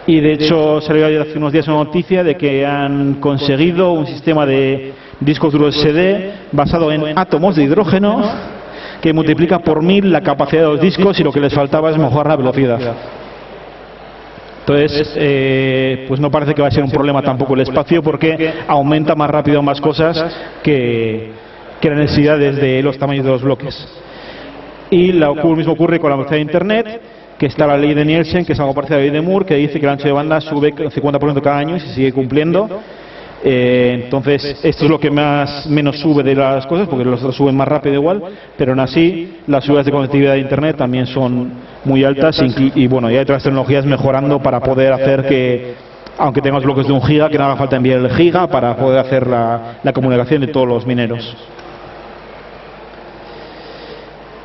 y de hecho salió hace unos días una noticia de que han conseguido un sistema de discos duros SD basado en átomos de hidrógeno que multiplica por mil la capacidad de los discos y lo que les faltaba es mejorar la velocidad. Entonces, eh, pues no parece que va a ser un problema tampoco el espacio porque aumenta más rápido más cosas que, que las necesidades de los tamaños de los bloques. Y lo mismo ocurre con la velocidad de Internet que está la ley de Nielsen, que es algo parecido a la ley de Moore, que dice que el ancho de banda sube 50% cada año y se sigue cumpliendo. Eh, entonces, esto es lo que más menos sube de las cosas, porque los otros suben más rápido igual, pero aún así las subidas de conectividad de Internet también son muy altas y, bueno, ya hay otras tecnologías mejorando para poder hacer que, aunque tengamos bloques de un giga, que no haga falta enviar el giga para poder hacer la, la comunicación de todos los mineros.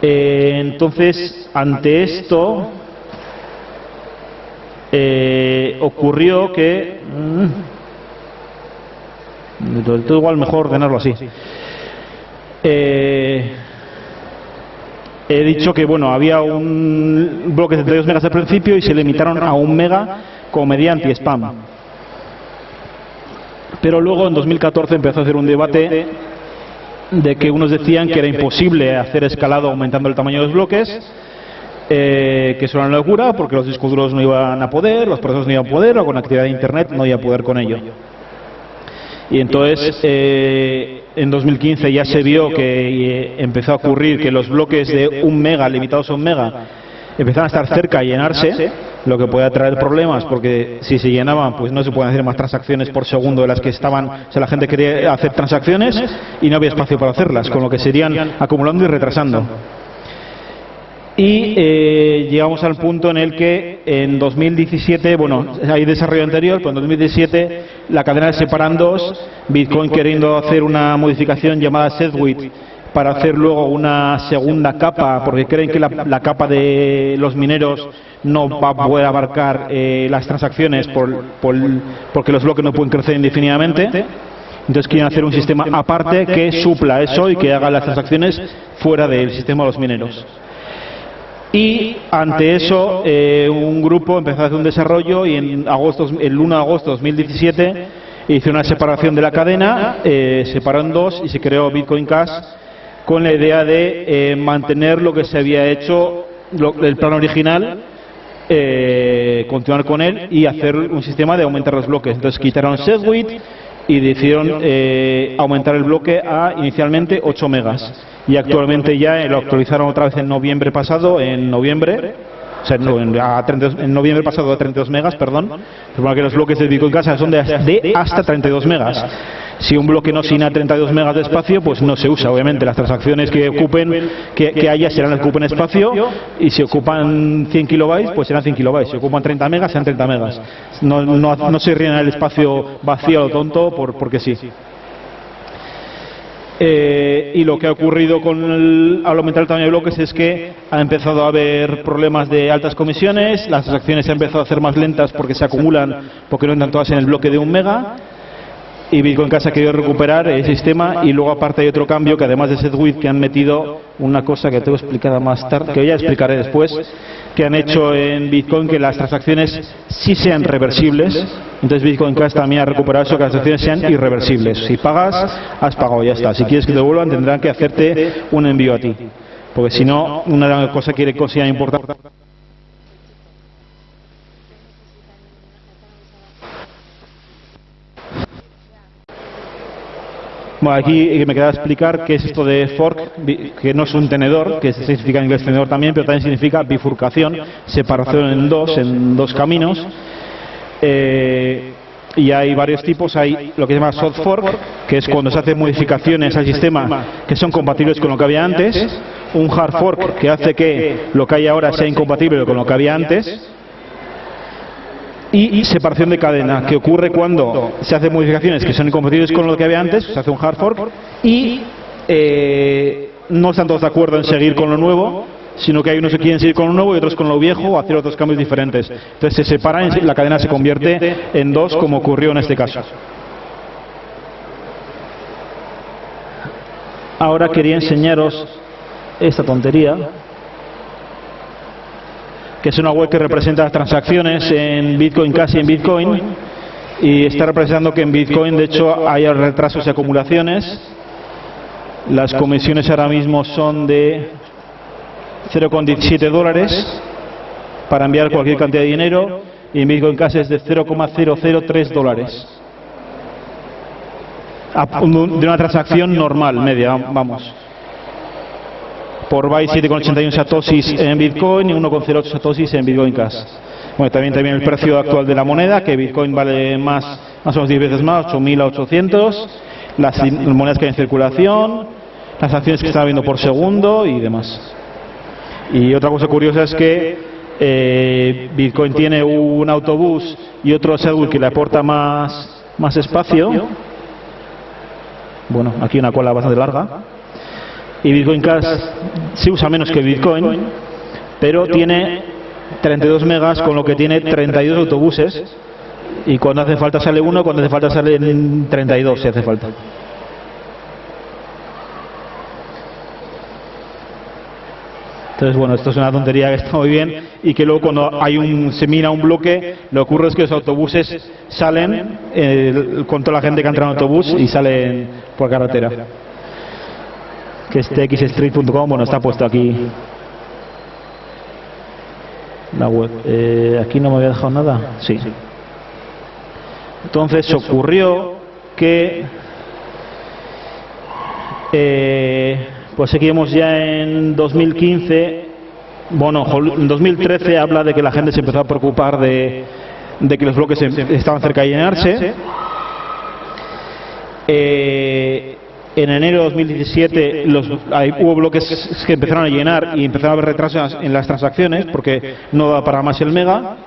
Eh, entonces, ante esto, eh, ocurrió que... Mm, todo igual mejor ordenarlo así. Eh, he dicho que bueno había un bloque de 32 megas al principio y se limitaron a un mega como mediante spam pero luego en 2014 empezó a hacer un debate de que unos decían que era imposible hacer escalado aumentando el tamaño de los bloques eh, que es una locura porque los discos duros no iban a poder, los procesos no iban a poder, o con actividad de Internet no iba a poder con ello. Y entonces, eh, en 2015 ya se vio que eh, empezó a ocurrir que los bloques de un mega, limitados a un mega, empezaban a estar cerca y llenarse, lo que puede traer problemas porque si se llenaban pues no se pueden hacer más transacciones por segundo de las que estaban, o sea, la gente quería hacer transacciones y no había espacio para hacerlas, con lo que serían acumulando y retrasando. Y eh, llegamos al punto en el que en 2017, bueno, hay desarrollo anterior, pero en 2017 la cadena se separan dos, Bitcoin queriendo hacer una modificación llamada Segwit para hacer luego una segunda capa, porque creen que la, capa de los mineros no va a poder abarcar eh, las transacciones por, porque los bloques no pueden crecer indefinidamente. Entonces quieren hacer un sistema aparte que supla eso y que haga las transacciones fuera del sistema de los mineros. Y ante eso, eh, un grupo empezó a hacer un desarrollo y en agosto, el 1 de agosto de 2017 hizo una separación de la cadena, eh, separó en dos y se creó Bitcoin Cash con la idea de eh, mantener lo que se había hecho, el plan original, eh, continuar con él y hacer un sistema de aumentar los bloques. Entonces quitaron SegWit y decidieron eh, aumentar el bloque a inicialmente 8 megas. Y actualmente ya lo actualizaron otra vez en noviembre pasado, en noviembre, o sea, en, noviembre pasado a 32 megas, perdón, que los bloques de Bitcoin Casa son de, de hasta 32 megas. Si un bloque no a 32 megas de espacio, pues no se usa, obviamente. Las transacciones que ocupen, que, haya serán ocupen espacio, y si ocupan 100 kilobytes, pues serán 100 kilobytes. Si ocupan 30 megas, serán 30 megas. No, no, se rellena el espacio vacío o tonto por, porque sí. Eh, y lo que ha ocurrido con el, al aumentar el tamaño de bloques es que ha empezado a haber problemas de altas comisiones, las transacciones se han empezado a hacer más lentas porque se acumulan, porque no entran todas en el bloque de un mega, y Bitcoin Cash ha querido recuperar el sistema y luego aparte hay otro cambio que además de SetWith que han metido una cosa que tengo explicada más tarde, que ya explicaré después, que han hecho en Bitcoin que las transacciones sí sean reversibles. Entonces Bitcoin Cash también ha recuperado eso, que las transacciones sean irreversibles. Si pagas, has pagado, ya está. Si quieres que te devuelvan, tendrán que hacerte un envío a ti. Porque si no, una cosa que consideran importante Aquí me queda explicar qué es esto de fork, que no es un tenedor, que significa en inglés tenedor también, pero también significa bifurcación, separación en dos, en dos caminos. Eh, y hay varios tipos, hay lo que se llama soft fork, que es cuando se hacen modificaciones al sistema que son compatibles con lo que había antes, un hard fork que hace que lo que hay ahora sea incompatible con lo que había antes, y separación de cadena, que ocurre cuando se hacen modificaciones que son incompatibles con lo que había antes, se hace un hard fork, y eh, no están todos de acuerdo en seguir con lo nuevo, sino que hay unos que quieren seguir con lo nuevo y otros con lo viejo o hacer otros cambios diferentes. Entonces se separan y la cadena se convierte en dos, como ocurrió en este caso. Ahora quería enseñaros esta tontería que es una web que representa las transacciones en Bitcoin casi en Bitcoin y está representando que en Bitcoin de hecho hay retrasos y acumulaciones. Las comisiones ahora mismo son de 0,17 dólares para enviar cualquier cantidad de dinero y en Bitcoin Cash es de 0,003 dólares. De una transacción normal, media, vamos por byte 7,81 satoshis en Bitcoin y 1,08 satoshis en Bitcoin Cash. Bueno, también, también el precio actual de la moneda, que Bitcoin vale más, más o menos 10 veces más, 8.800, las monedas que hay en circulación, las acciones que están viendo por segundo y demás. Y otra cosa curiosa es que eh, Bitcoin tiene un autobús y otro Segul que le aporta más, más espacio. Bueno, aquí una cola bastante larga y Bitcoin Cash se usa menos que Bitcoin, pero tiene 32 megas con lo que tiene 32 autobuses. y cuando hace falta sale uno, cuando hace falta sale 32 si hace falta. Entonces, bueno, esto es una tontería que está muy bien y que luego cuando hay un, se mina un bloque, lo que ocurre es que los autobuses salen eh, con toda la gente que entra en autobús y salen por carretera que es txstreet.com, bueno, está puesto aquí la web. Eh, aquí no me había dejado nada, sí. Entonces ocurrió que eh, pues seguimos ya en 2015, bueno, en 2013 habla de que la gente se empezó a preocupar de, de que los bloques estaban cerca de llenarse. Eh, en enero de 2017 los, hubo bloques que empezaron a llenar y empezaron a haber retrasos en las transacciones porque no da para más el mega.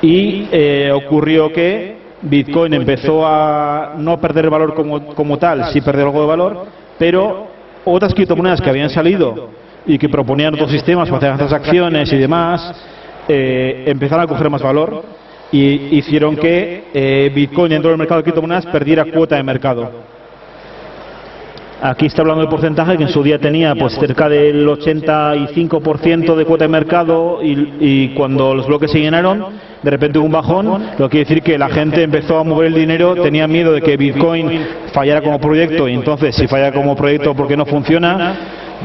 Y eh, ocurrió que Bitcoin empezó a no perder valor como, como tal, sí perder algo de valor, pero otras criptomonedas que habían salido y que proponían otros sistemas para hacer transacciones y demás, eh, empezaron a coger más valor y hicieron que eh, Bitcoin dentro del mercado de criptomonedas perdiera cuota de mercado. Aquí está hablando del porcentaje que en su día tenía pues cerca del 85% de cuota de mercado y, y, cuando los bloques se llenaron de repente hubo un bajón, lo que quiere decir que la gente empezó a mover el dinero, tenía miedo de que Bitcoin fallara como proyecto y entonces si falla como proyecto porque no funciona,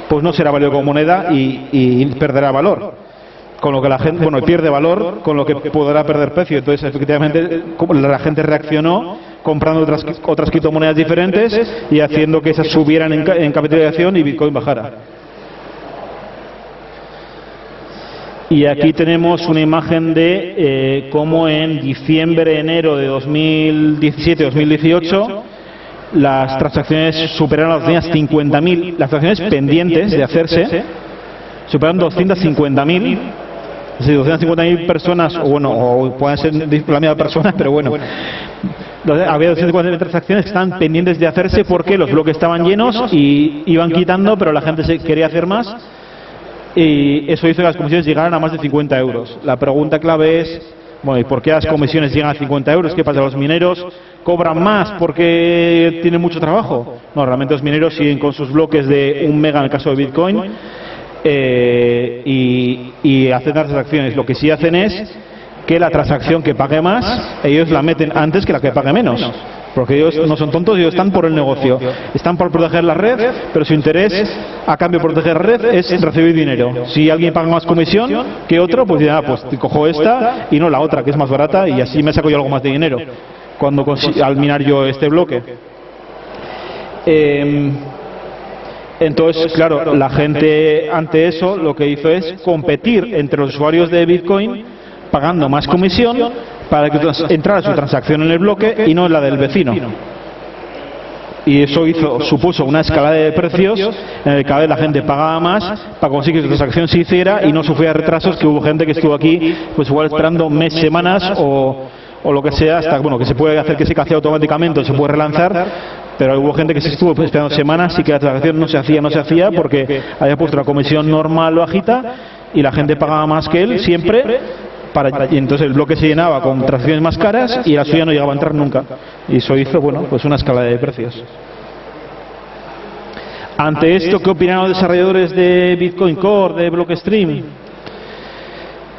pues no será válido como moneda y, y perderá valor con lo que la gente, bueno, pierde valor, con lo que podrá perder precio. Entonces, efectivamente, la gente reaccionó comprando otras, otras criptomonedas diferentes y haciendo que esas subieran en, capitalización y Bitcoin bajara. Y aquí tenemos una imagen de eh, cómo en diciembre, enero de 2017-2018 las transacciones superaron las 50.000, las transacciones pendientes de hacerse superaron 250.000 si 250.000 personas, o bueno, o pueden ser la misma persona, pero bueno, había 250.000 transacciones que estaban pendientes de hacerse porque los bloques estaban llenos y iban quitando, pero la gente se quería hacer más y eso hizo que las comisiones llegaran a más de 50 euros. La pregunta clave es, bueno, ¿y por qué las comisiones llegan a 50 euros? ¿Qué pasa? ¿Los mineros cobran más porque tienen mucho trabajo? No, realmente los mineros siguen con sus bloques de un mega en el caso de Bitcoin eh, y, hacen las transacciones. Lo que sí hacen es que la transacción que pague más, ellos la meten antes que la que pague menos. Porque ellos no son tontos, ellos están por el negocio. Están por proteger la red, pero su interés a cambio de proteger la red es recibir dinero. Si alguien paga más comisión que otro, pues ya, pues cojo esta y no la otra, que es más barata, y así me saco yo algo más de dinero cuando al minar yo este bloque. Eh, entonces, claro, la gente ante eso lo que hizo es competir entre los usuarios de Bitcoin pagando más comisión para que entrara su transacción en el bloque y no en la del vecino. Y eso hizo, supuso una escala de precios en el que cada vez la gente pagaba más para conseguir que su transacción se hiciera y no sufría retrasos que hubo gente que estuvo aquí pues igual esperando meses, semanas o, o lo que sea hasta bueno que se puede hacer que se case automáticamente o se puede relanzar pero hubo gente que se estuvo esperando semanas y que la transacción no se hacía, no se hacía porque había puesto la comisión normal o agita y la gente pagaba más que él. siempre para, y entonces el bloque se llenaba con transacciones más caras y la suya no llegaba a entrar nunca. Y eso hizo, bueno, pues una escala de precios. Ante esto, ¿qué opinaron los desarrolladores de Bitcoin Core, de Blockstream?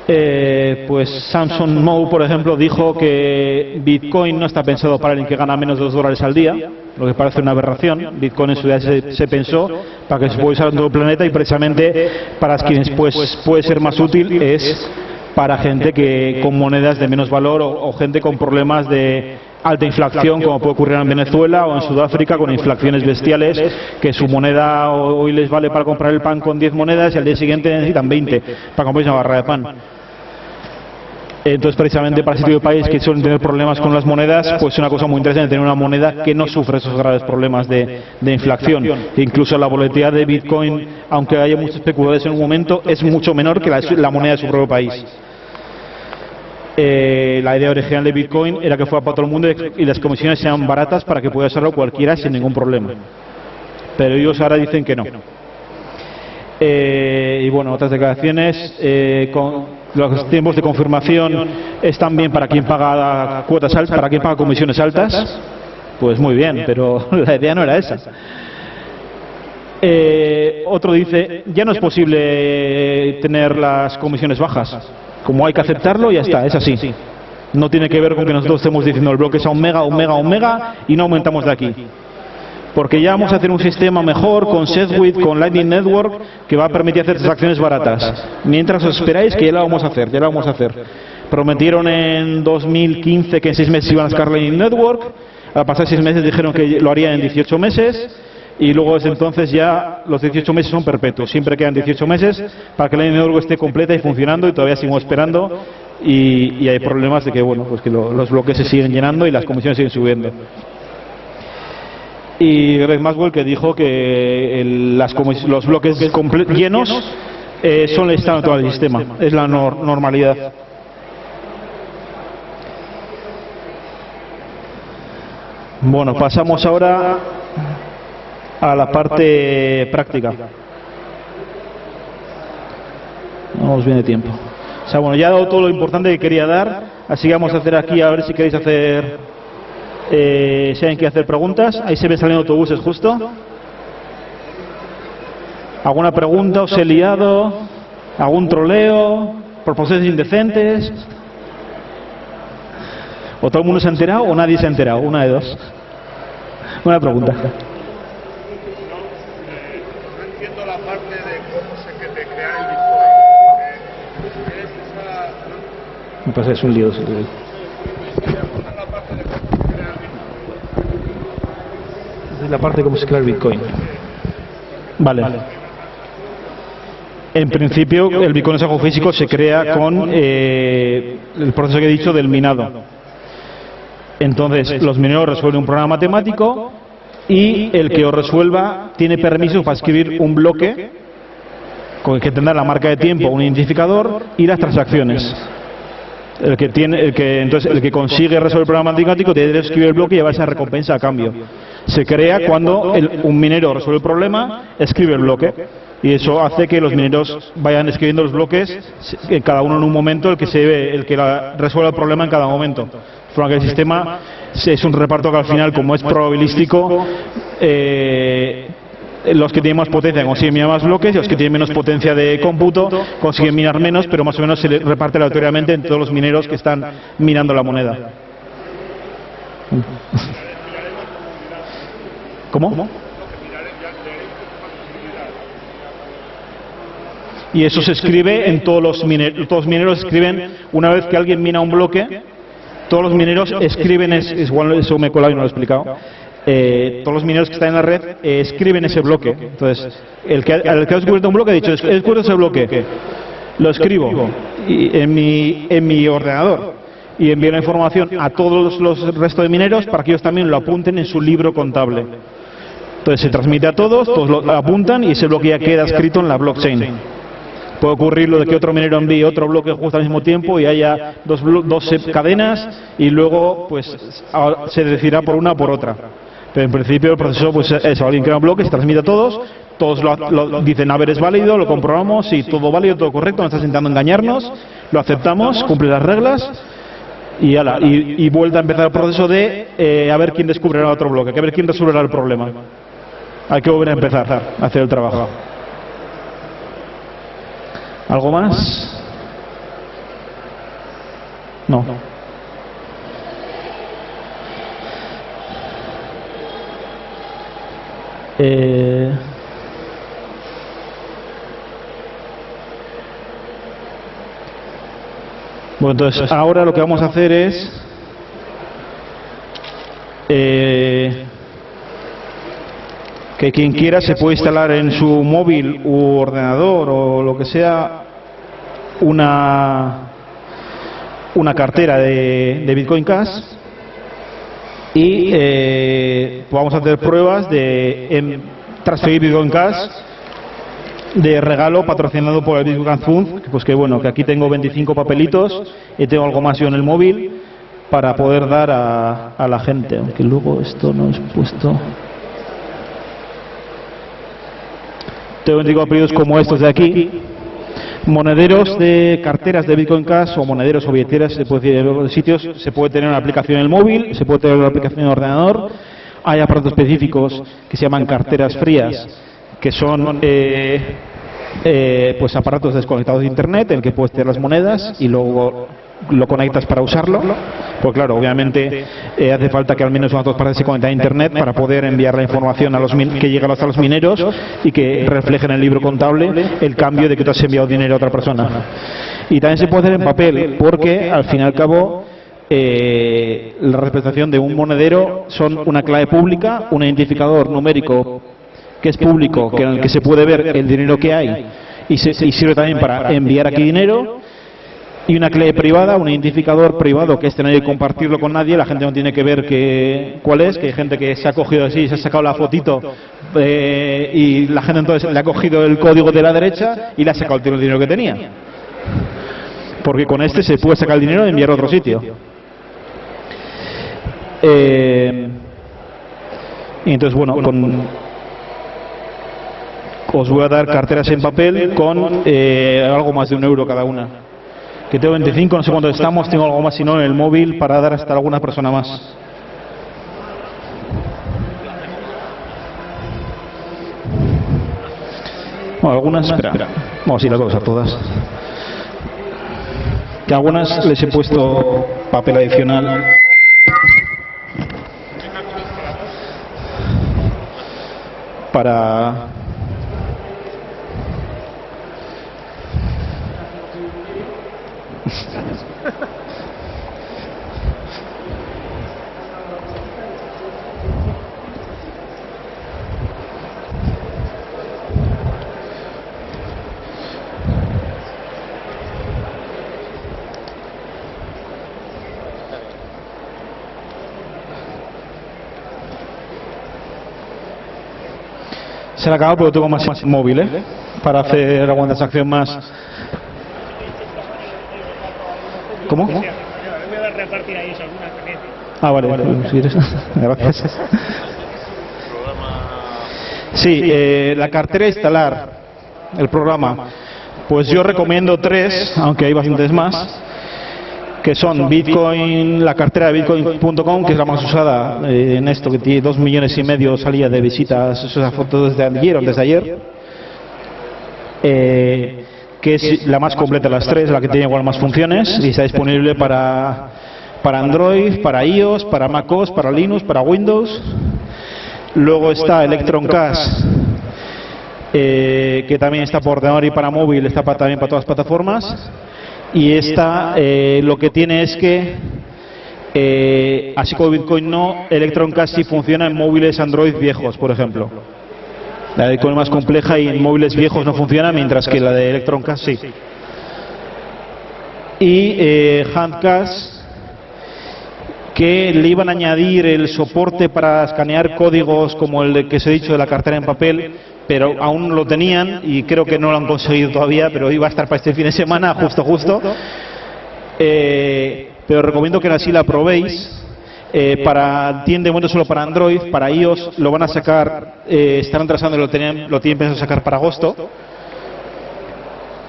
Eh, pues Samson Moe, por ejemplo, dijo que Bitcoin no está pensado para alguien que gana menos de 2 dólares al día, lo que parece una aberración. Bitcoin en su día se, pensó para que se pueda usar en todo el planeta y precisamente para quienes pues, puede ser más útil es para gente que con monedas de menos valor o, gente con problemas de alta inflación, como puede ocurrir en Venezuela o en Sudáfrica, con inflaciones bestiales, que su moneda hoy les vale para comprar el pan con 10 monedas y al día siguiente necesitan 20 para comprar una barra de pan. Entonces, precisamente para ese tipo de países que suelen tener problemas con las monedas, pues es una cosa muy interesante tener una moneda que no sufre esos graves problemas de, inflación. incluso la volatilidad de Bitcoin, aunque haya muchos especuladores en un momento, es mucho menor que la, moneda de su propio país. Eh, la idea original de Bitcoin era que fuera para todo el mundo y las comisiones sean baratas para que pueda usarlo cualquiera sin ningún problema. Pero ellos ahora dicen que no. Eh, y bueno, otras declaraciones. Eh, los tiempos de confirmación están bien para quien paga cuotas altas, para quien paga comisiones altas. Pues muy bien, pero [LAUGHS] la idea no era esa. Eh, otro dice, ya no es posible tener las comisiones bajas. Como hay que aceptarlo, ya está, es así. No tiene que ver con que nosotros estemos diciendo el bloque es a un mega, un mega, un mega y no aumentamos de aquí porque ya vamos a hacer un sistema mejor con Segwit, con Lightning Network, que va a permitir hacer transacciones baratas. Mientras os esperáis que ya lo vamos a hacer, ya lo vamos a hacer. Prometieron en 2015 que en seis meses iban a sacar Lightning Network, a pasar seis meses dijeron que lo harían en 18 meses, y luego desde entonces ya los 18 meses son perpetuos, siempre quedan 18 meses para que Lightning Network esté completa y funcionando y todavía seguimos esperando. Y, hay problemas de que bueno pues que los bloques se siguen llenando y las comisiones siguen subiendo. Y Greg Maxwell que dijo que los bloques llenos eh, son el estado del sistema, es la normalidad. Bueno, pasamos ahora a la parte práctica. Vamos bien de tiempo. O sea, bueno, ya he dado todo lo importante que quería dar, así que vamos a hacer aquí, a ver si queréis hacer eh, si hay que hacer preguntas, ahí se ven saliendo autobuses justo. ¿Alguna pregunta? ¿Os he liado? ¿Algún troleo? ¿Proposiciones indecentes? O todo el mundo se ha enterado o nadie se ha enterado. Una de dos. Una pregunta. No entiendo la parte de cómo se que de crear el Bitcoin. Eh, es esa, Me pasa, es un lío. Es la parte de cómo se crea el Bitcoin. Vale. En principio, el Bitcoin es algo físico, se crea con eh, el proceso que he dicho del minado. Entonces, los mineros resuelven un programa matemático y el que os resuelva tiene permiso para escribir un bloque con el que tendrá la marca de tiempo, un identificador y las transacciones. El que tiene, el que, entonces, el que consigue resolver el programa matemático tiene a escribir el bloque y llevar esa recompensa a cambio. Se crea cuando el- un minero resuelve el problema, escribe el bloque. Y eso hace que los mineros vayan escribiendo los bloques, que cada uno en un momento, el que se el que resuelva el problema en cada momento. Que el sistema es un reparto que al final, como es probabilístico, eh, los que tienen más potencia consiguen minar más bloques y los que tienen menos potencia de cómputo consiguen minar menos, pero más o menos se reparte aleatoriamente entre todos los mineros que están minando la moneda. ¿Cómo? Y eso se escribe en todos los mineros. Todos los mineros escriben, una vez que alguien mina un bloque, todos los mineros escriben, es, es igual eso me he colado y no lo he explicado, eh, todos los mineros que están en la red eh, escriben ese bloque. Entonces, el que, el que ha descubierto un bloque ha dicho, he descubierto ese bloque, lo escribo en, mi, en mi ordenador y envío la información a todos los restos de mineros para que ellos también lo apunten en su libro contable. Entonces se transmite a todos, todos lo apuntan y ese bloque ya queda escrito en la blockchain. Puede ocurrir lo de que otro minero envíe otro bloque justo al mismo tiempo y haya dos, dos cadenas y luego pues se decidirá por una o por otra. Pero en principio el proceso pues es alguien crea un bloque, se transmite a todos, todos lo, dicen a ver es válido, lo comprobamos, si todo válido, todo correcto, no estás intentando engañarnos, lo aceptamos, cumple las reglas y, ala, y, y vuelve a empezar el proceso de eh, a ver quién descubrirá otro bloque, a ver quién resolverá el problema. Hay que volver a empezar a hacer el trabajo. ¿Algo más? No. Eh, Bueno, entonces ahora lo que vamos a hacer es eh, que quien quiera se puede instalar en su móvil u ordenador o lo que sea una una cartera de, de Bitcoin Cash y eh, vamos a hacer pruebas de em, transferir Bitcoin Cash de regalo patrocinado por el Bitcoin Fund, pues que bueno, que aquí tengo 25 papelitos y tengo algo más yo en el móvil para poder dar a, a la gente, aunque luego esto no es puesto. Tengo 25 papelitos como estos de aquí, monederos de carteras de Bitcoin Cash o monederos o billeteras, se puede decir los sitios, se puede tener una aplicación en el móvil, se puede tener una aplicación en el ordenador, hay aparatos específicos que se llaman carteras frías, que son eh, eh, pues aparatos desconectados de internet en el que puedes tener las monedas y luego lo conectas para usarlo. Pues claro, obviamente eh, hace falta que al menos unas dos partes se conecten a internet para poder enviar la información a los min- que llegue hasta los mineros y que refleje en el libro contable el cambio de que tú has enviado dinero a otra persona. Y también se puede hacer en papel, porque al fin y al cabo eh, la representación de un monedero son una clave pública, un identificador numérico que es público, que en el que se puede ver el dinero que hay y, se- y sirve también para enviar aquí dinero, y una clave privada, un identificador privado que este no hay que compartirlo con nadie, la gente no tiene que ver que, cuál es, que hay gente que se ha cogido así, se ha sacado la fotito eh, y la gente entonces le ha cogido el código de la derecha y le ha sacado el dinero que tenía. Porque con este se puede sacar el dinero y enviarlo a otro sitio. Eh, entonces, bueno, con, os voy a dar carteras en papel con eh, algo más de un euro cada una que tengo 25, no sé cuánto estamos, tengo algo más, si no, en el móvil para dar hasta alguna persona más. Bueno, algunas, espera, vamos a ir a todas, a todas. Que a algunas les he puesto papel adicional. Para Se le ha acabado, pero tengo más, más móvil, ¿eh? Para hacer alguna transacción más. ¿Cómo? Voy a repartir ahí algunas también. Ah, vale, vale. [LAUGHS] pues, si eres- Gracias. Sí, eh, la cartera instalar, el programa. Pues yo recomiendo tres, aunque hay bastantes más, que son Bitcoin, la cartera de Bitcoin.com, que es la más usada eh, en esto, que tiene dos millones y medio salía de visitas, esa foto desde ayer o desde ayer. Eh, que es la más completa de las tres, la que tiene igual más funciones y está disponible para, para Android, para iOS, para MacOS, para Linux, para Windows. Luego está Electron Cash, eh, que también está por ordenador y para móvil, está para- también para todas las plataformas. Y esta eh, lo que tiene es que, eh, así como Bitcoin no, Electron Cash sí funciona en móviles Android viejos, por ejemplo. La de es más compleja y en móviles viejos no funciona, mientras que la de Electron Cash sí. Y eh, que le iban a añadir el soporte para escanear códigos como el que os he dicho de la cartera en papel, pero aún lo tenían y creo que no lo han conseguido todavía, pero iba a estar para este fin de semana, justo, justo. Eh, pero recomiendo que así la probéis. Eh, para tiene momento solo para Android, para iOS lo van a sacar, eh, están retrasando y lo tenían, lo tienen pensado sacar para agosto.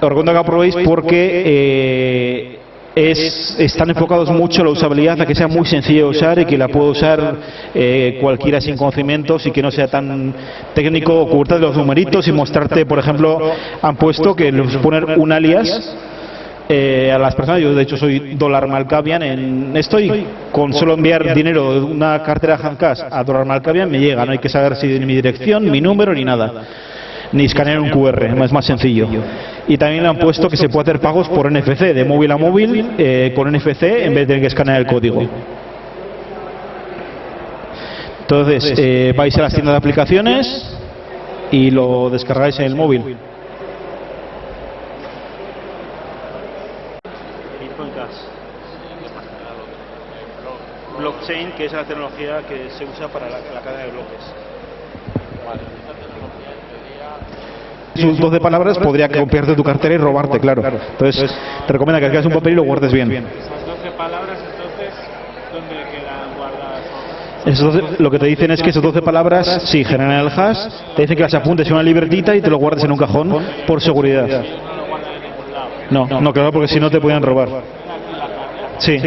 Os recomiendo que la probéis porque eh, es, están enfocados mucho la usabilidad, a que sea muy sencillo de usar y que la pueda usar eh, cualquiera sin conocimientos y que no sea tan técnico ocultar los numeritos y mostrarte, por ejemplo, han puesto que les poner un alias eh, a las personas, yo de hecho soy dólar Malkavian en esto y con solo enviar dinero de una cartera Handcash a dólar Malkavian me llega, no hay que saber si mi dirección, mi número ni nada, ni escanear un QR, es más sencillo. Y también le han puesto que se puede hacer pagos por NFC, de móvil a móvil, eh, con NFC en vez de tener que escanear el código. Entonces, eh, vais a las tiendas de aplicaciones y lo descargáis en el móvil. Bitcoin Cash. Blockchain, que es la tecnología que se usa para la, la cadena de bloques. Sus 12 palabras podría copiarte tu cartera y robarte, claro. Entonces, te recomienda que hagas un papel y lo guardes bien. Esas 12 palabras, entonces, ¿dónde quedan guardadas? Esos 12 lo que te dicen es que esas 12 palabras, sí, generan el hash, te dicen que las apuntes en una libretita y te lo guardes en un cajón por seguridad. No. No, claro, porque si no te podían robar. Sí.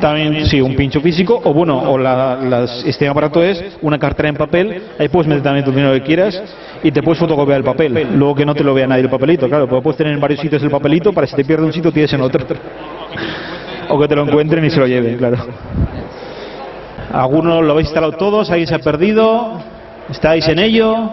También, sí, un pincho físico, o bueno, o la, las- este aparato es una cartera en papel, ahí puedes meter también tu dinero que quieras y te puedes fotocopiar el papel, luego que no te lo vea nadie el papelito, claro, porque puedes tener en varios sitios el papelito para si te pierde un sitio tienes en otro. O que te lo encuentren y se lo lleven, claro. Algunos lo habéis instalado todos, alguien se ha perdido, estáis en ello.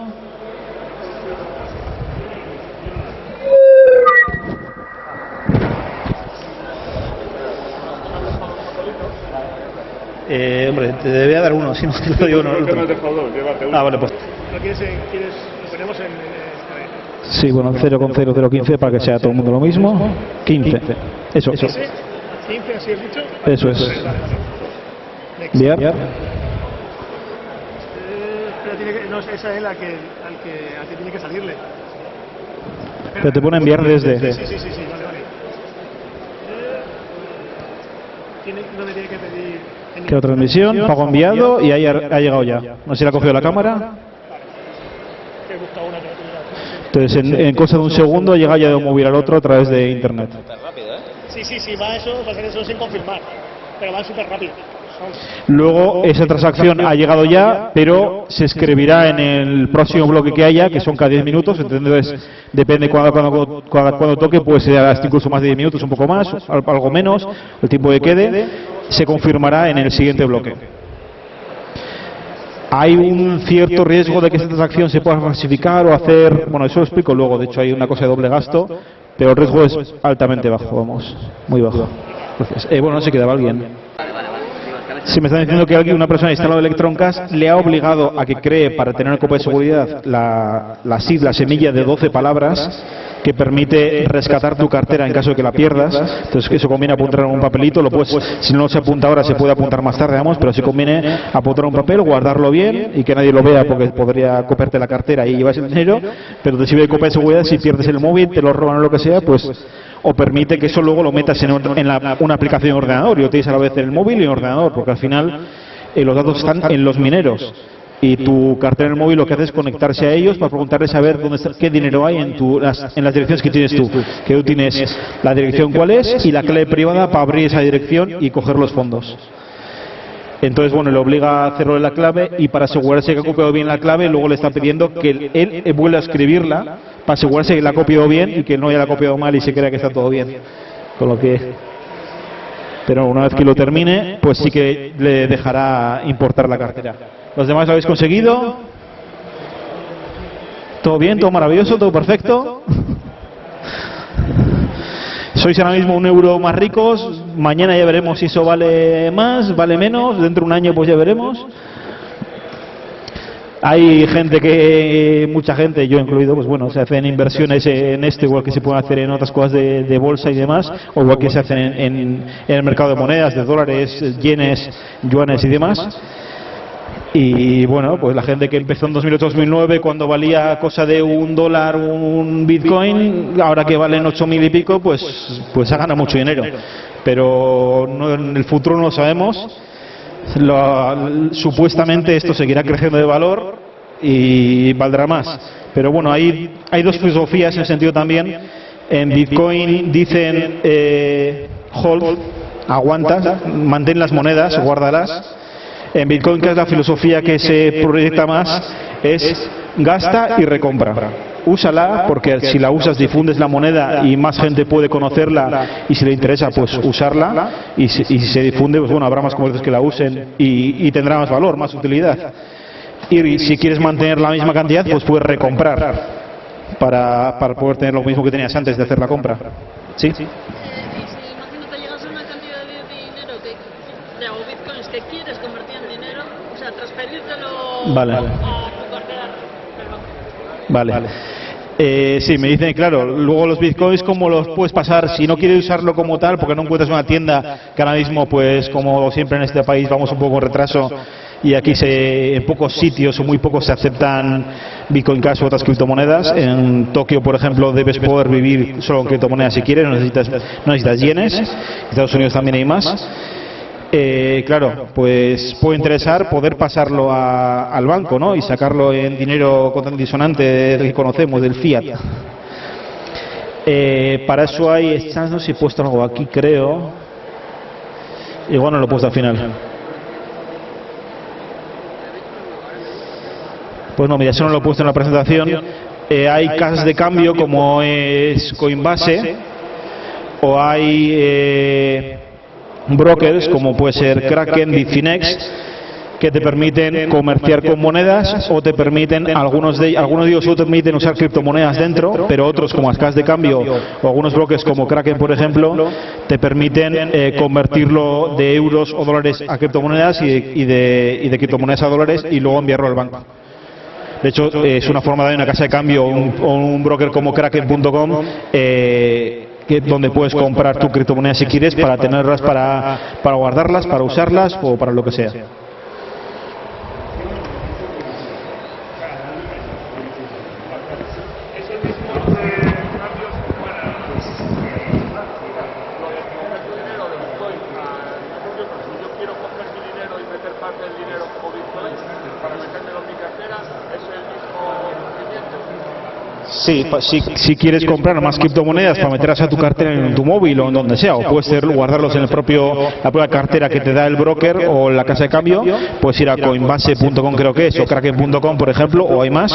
Eh, hombre, te debía dar uno, si no te lo digo uno. el otro. Ah, vale, pues. ¿Lo quieres, en- quieres, lo ponemos en... en- Sí, bueno, 0,0015 para que sea todo el mundo lo mismo. 15. Eso, eso. ¿Ese? 15, así has dicho? Eso es. Enviar. Eh, pero tiene que, no, esa es la que, al que, al que tiene que salirle. Pero te pone enviar desde. Sí, sí, sí, sí, vale, vale. Eh, tiene, ¿Dónde tiene que pedir? Queda transmisión, pago enviado y ahí ha, llegado ya. No sé si la ha cogido la cámara. Entonces, en, en cosa de un segundo llega ya de un móvil al otro a través de internet. Sí, sí, sí, va eso, va a ser eso sin confirmar. Pero va súper rápido. Luego, esa transacción ha llegado ya, pero se escribirá en el próximo bloque que haya, que son cada 10 minutos. Entonces, depende cuando, cuando, cuando, cuando toque, puede ser hasta incluso más de 10 minutos, un poco más, al- algo menos, el tiempo que quede. Se confirmará en el siguiente bloque. hay un cierto riesgo de que esta transacción se pueda falsificar o hacer, bueno, eso lo explico luego, de hecho hay una cosa de doble gasto, pero el riesgo es altamente bajo, vamos, muy bajo. Eh, bueno, no se quedaba alguien. Si me están diciendo que alguien, una persona instalado Electroncast le ha obligado a que cree para tener una copia de seguridad la, la SID, la semilla de 12 palabras que permite rescatar tu cartera en caso de que la pierdas. Entonces eso conviene apuntar en un papelito, lo puedes, si no se apunta ahora se puede apuntar más tarde, vamos, pero si conviene apuntar un papel, guardarlo bien y que nadie lo vea porque podría copiarte la cartera y llevas el dinero, pero te sirve de copia de seguridad si pierdes el móvil, te lo roban o lo que sea, pues o permite que eso luego lo metas en, en la- una aplicación de ordenador y lo tienes a la vez el móvil y en ordenador, porque al final eh, los datos están en los mineros y tu cartera en el móvil lo que hace es conectarse a ellos para preguntarles a ver dónde está, qué dinero hay en, tu, las, en las direcciones que tienes tú. Que tú tienes la dirección cuál es y la clave privada para abrir esa dirección y coger los fondos. Entonces, bueno, le obliga a en la clave y para asegurarse que ha copiado bien la clave, luego le está pidiendo que él eh, vuelva a escribirla para asegurarse que la ha copiado bien y que no haya la copiado mal y se crea que está todo bien. Con lo que pero una vez que lo termine, pues sí que le dejará importar la cartera. ¿Los demás lo habéis conseguido? ¿Todo bien? ¿Todo maravilloso? ¿Todo perfecto? Sois ahora mismo un euro más ricos, mañana ya veremos si eso vale más, vale menos, dentro de un año pues ya veremos. Hay gente que, mucha gente, yo incluido, pues bueno, se hacen inversiones en esto, igual que se pueden hacer en otras cosas de, bolsa y demás, o igual que se hacen en, en- en el mercado de monedas, de dólares, yenes, yuanes y demás. Y bueno, pues la gente que empezó en 2008-2009, cuando valía cosa de un dólar un bitcoin, ahora que valen 8.000 y pico, pues, pues ha ganado mucho dinero. Pero no- en el futuro no lo sabemos. Supuestamente esto seguirá creciendo de valor y valdrá más. Pero bueno, hay, hay dos filosofías en ese sentido también. En Bitcoin dicen eh, hold, aguanta, mantén las monedas, guárdalas. En Bitcoin, que es la filosofía que se proyecta más, es gasta y recompra. Úsala porque si la usas difundes la moneda y más gente puede conocerla y si le interesa pues usarla y si, y si se difunde pues bueno habrá más comercios que la usen y, y tendrá más valor, más utilidad. Y si quieres mantener la misma cantidad pues puedes recomprar para, para poder tener lo mismo que tenías antes de hacer la compra. ¿Sí? Eh, y si imagínate llegas a una cantidad de dinero que, de, o bitcoins que quieres convertir en dinero, o sea, Vale. banco. Vale. Eh, sí, me dicen, claro, luego los bitcoins, ¿cómo los puedes pasar? Si no quieres usarlo como tal, porque no encuentras una tienda que ahora mismo, pues como siempre en este país, vamos un poco en retraso y aquí se, en pocos sitios o muy pocos se aceptan Bitcoin Cash u otras criptomonedas. En Tokio, por ejemplo, debes poder vivir solo con criptomonedas si quieres, no necesitas, no necesitas yenes. En Estados Unidos también hay más. Eh, claro, pues puede interesar poder pasarlo a- al banco ¿no? y sacarlo en dinero disonante que conocemos, del fiat. Eh, para eso hay, estas no sé si he puesto algo aquí, creo. Igual no lo he puesto al final. Pues no, mira, eso no lo he puesto en la presentación. Eh, hay casas de cambio como es Coinbase o hay eh, brokers como puede ser Kraken, Bitfinex que te permiten comerciar con monedas o te permiten, algunos de, algunos de ellos te permiten usar criptomonedas dentro, pero otros como las casas de cambio o algunos brokers como Kraken, por ejemplo, te permiten eh, convertirlo de euros o dólares a criptomonedas y y de, y de criptomonedas a dólares y luego enviarlo al banco. De hecho, es una forma de una casa de cambio o un broker como Kraken.com eh, que- donde puedes comprar tu criptomoneda si quieres para tenerlas, para, para guardarlas, para usarlas o para lo que sea. Es el mismo de cambios para lo de coger tu dinero de Bitcoin a cambio, pero si yo quiero coger mi dinero y meter parte del dinero como Bitcoin para metérmelo en mi cartera, es el mismo procedimiento. Sí, pa- si, si quieres comprar más criptomonedas para meterlas a tu cartera en tu móvil o en donde sea, o puedes ser- guardarlos en el propio, la propia cartera que te da el broker o la casa de cambio, puedes ir a coinbase.com creo que es, o kraken.com por ejemplo, o hay más,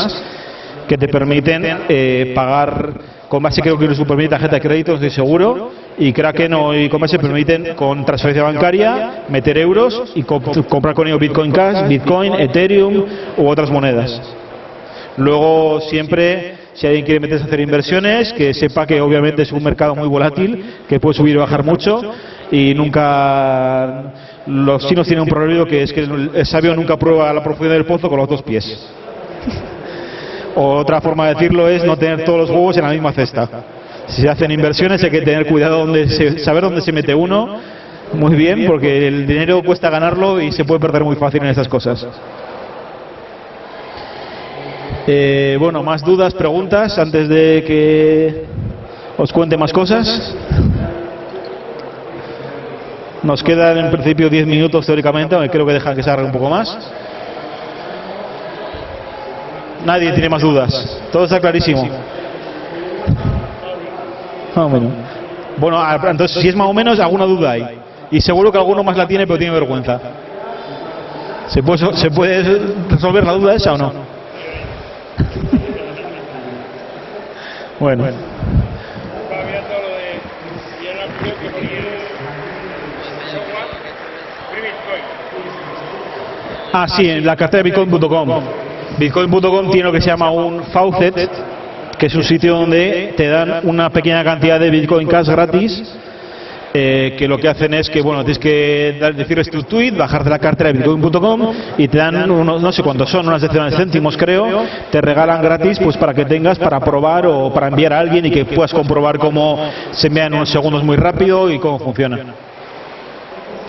que te permiten eh, pagar, Coinbase creo que incluso permite tarjeta de crédito, estoy seguro, y Kraken o e-commerce permiten con transferencia bancaria meter euros y comp- comprar con ello Bitcoin Cash, Bitcoin, Ethereum u otras monedas. Luego siempre, si alguien quiere meterse a hacer inversiones, que sepa que obviamente es un mercado muy volátil, que puede subir y bajar mucho y nunca... Los chinos tienen un proverbio que es que el sabio nunca prueba la profundidad del pozo con los dos pies. Otra forma de decirlo es no tener todos los huevos en la misma cesta. Si se hacen inversiones hay que tener cuidado donde se- saber dónde se mete uno muy bien porque el dinero cuesta ganarlo y se puede perder muy fácil en estas cosas. Eh, bueno, más dudas, preguntas antes de que os cuente más cosas. Nos quedan en principio 10 minutos teóricamente, aunque creo que dejan que se alargue un poco más. Nadie tiene más dudas. Todo está clarísimo. Menos. Bueno, ah, entonces si es más o menos, alguna duda hay. Y seguro que alguno más la tiene, pero tiene vergüenza. ¿Se puede, ¿se puede resolver la duda esa o no? [LAUGHS] Bueno. Ah, sí, en la cartera de bitcoin.com. Bitcoin.com tiene lo que se llama un faucet, que es un sitio donde te dan una pequeña cantidad de Bitcoin Cash gratis, eh, que lo que hacen es que, bueno, tienes que dar, decirles tu tweet, bajarte la cartera de bitcoin.com y te dan unos, no sé cuántos son, unas decenas de céntimos creo, te regalan gratis pues para que tengas para probar o para enviar a alguien y que puedas comprobar cómo se envían en unos segundos muy rápido y cómo funciona.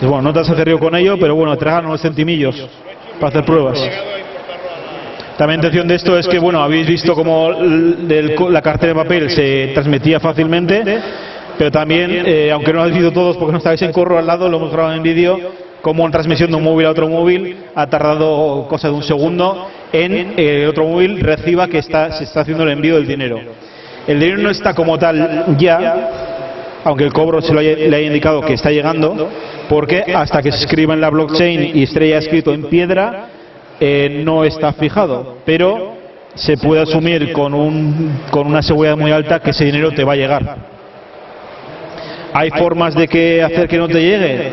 Bueno, no te has hacer río con ello, pero bueno, te regalan unos centimillos para hacer pruebas. También intención de esto es que, bueno, habéis visto cómo la cartera de papel se transmitía fácilmente, pero también, eh, aunque no lo habéis visto todos porque no estáis en corro al lado, lo hemos grabado en vídeo, como en transmisión de un móvil a otro móvil ha tardado cosa de un segundo en eh, el otro móvil reciba que está, se está haciendo el envío del dinero. El dinero no está como tal ya, aunque el cobro se lo haya, le haya indicado que está llegando, porque hasta que se escriba en la blockchain y esté ya escrito en piedra, eh, no está fijado, pero se puede asumir con, un, con una seguridad muy alta que ese dinero te va a llegar. ¿Hay formas de que hacer que no te llegue?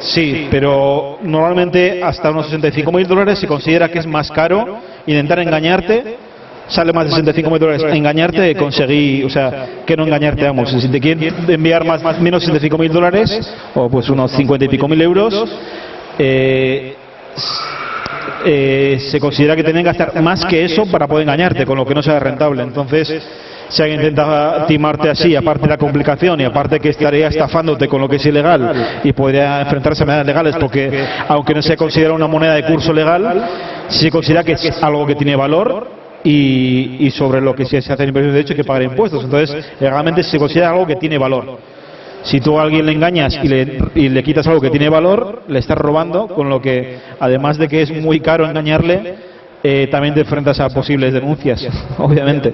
Sí, pero normalmente hasta unos 65 mil dólares se considera que es más caro intentar engañarte. Sale más de 65 mil dólares engañarte que conseguir, o sea, que no engañarte, vamos. Si te quieren enviar más, más menos 65 mil dólares, o pues unos 50 y pico mil euros, eh, eh, se considera que tienen que gastar más que eso para poder engañarte, con lo que no sea rentable. Entonces, si alguien intenta timarte así, aparte de la complicación y aparte que estaría estafándote con lo que es ilegal y podría enfrentarse a medidas legales, porque aunque no se considera una moneda de curso legal, se considera que es algo que tiene valor y, sobre lo que se hacen inversiones de hecho hay que pagar impuestos. Entonces, legalmente se considera algo que tiene valor. Si tú a alguien le engañas y le, y le quitas algo que tiene valor, le estás robando, con lo que, además de que es muy caro engañarle, eh, también te enfrentas a posibles denuncias, [LAUGHS] obviamente.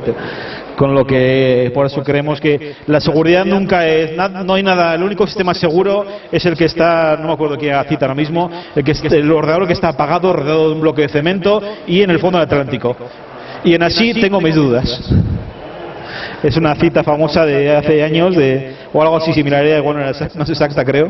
Con lo que, por eso creemos que la seguridad nunca es, no hay nada, el único sistema seguro es el que está, no me acuerdo qué cita ahora mismo, el, que el ordenador que está apagado, rodeado de un bloque de cemento y en el fondo del Atlántico. Y en así tengo mis dudas. Es una cita famosa de hace años, de, o algo así similar, eh, bueno, no es exacta creo,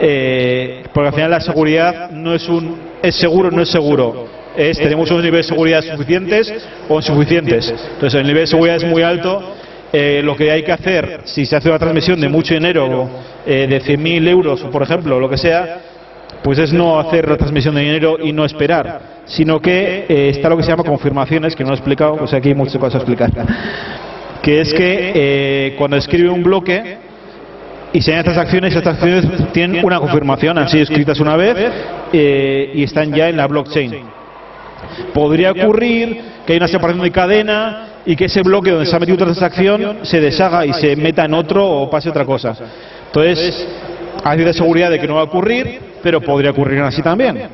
Eh, porque al final la seguridad no es un, es seguro no es seguro, es tenemos unos niveles de seguridad suficientes o insuficientes. Entonces el nivel de seguridad es muy alto, eh, lo que hay que hacer, si se hace una transmisión de mucho dinero, eh, de 100.000 euros, por ejemplo, lo que sea, pues es no hacer la transmisión de dinero y no esperar, sino que eh, está lo que se llama confirmaciones, que no he explicado, o sea, aquí hay muchas cosas a explicar que es que eh, cuando escribe un bloque y se estas acciones, estas acciones tienen una confirmación, han sido escritas una vez eh, y están ya en la blockchain. Podría ocurrir que hay una separación de cadena y que ese bloque donde se ha metido otra transacción se deshaga y se meta en otro o pase otra cosa. Entonces, hay de seguridad de que no va a ocurrir, pero podría ocurrir así también.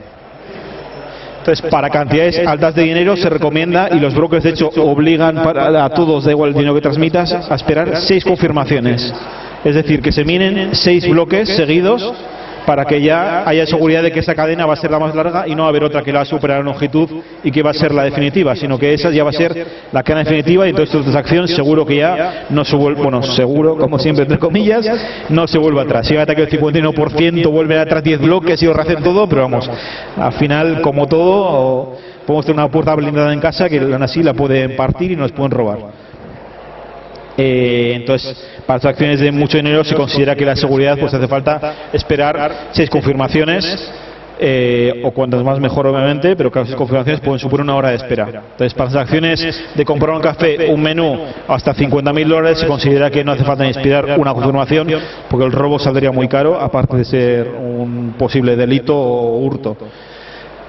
Entonces, para cantidades altas de dinero se recomienda, y los brokers de hecho obligan para- a todos, da igual el dinero que transmitas, a esperar seis confirmaciones. Es decir, que se minen seis bloques seguidos para que ya haya seguridad de que esa cadena va a ser la más larga y no va a haber otra que la va a superar en longitud y que va a ser la definitiva, sino que esa ya va a ser la cadena definitiva y entonces esta transacción seguro que ya no se vuelve, bueno, seguro, como siempre, entre comillas, no se vuelve atrás. Si hay ataque del 51%, vuelve atrás 10 bloques y rehacen todo, pero vamos, al final, como todo, podemos tener una puerta blindada en casa que aún así la pueden partir y nos pueden robar. Eh, entonces, para transacciones de mucho dinero se considera que la seguridad pues hace falta esperar seis confirmaciones eh, o cuantas más mejor obviamente, pero cada seis confirmaciones pueden suponer una hora de espera. Entonces, para transacciones de comprar un café, un menú hasta 50.000 dólares se considera que no hace falta ni esperar una confirmación porque el robo saldría muy caro, aparte de ser un posible delito o hurto.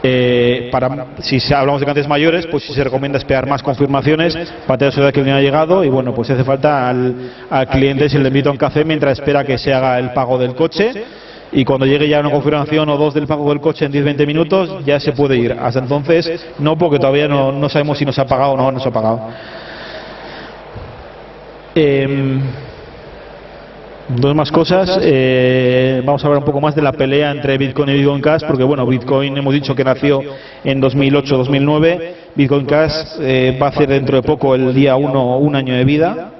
Eh, para, si hablamos de cantidades mayores, pues sí se recomienda esperar más confirmaciones para tener seguridad que el dinero ha llegado y bueno, pues hace falta al, cliente si le invita a un café mientras espera que se haga el pago del coche y cuando llegue ya una confirmación o dos del pago del coche en 10-20 minutos ya se puede ir. Hasta entonces no, porque todavía no, sabemos si nos ha pagado o no nos ha pagado. Eh, Dos más cosas. Eh, vamos a hablar un poco más de la pelea entre Bitcoin y Bitcoin Cash, porque bueno, Bitcoin hemos dicho que nació en 2008-2009. Bitcoin Cash eh, va a hacer dentro de poco, el día 1, un año de vida.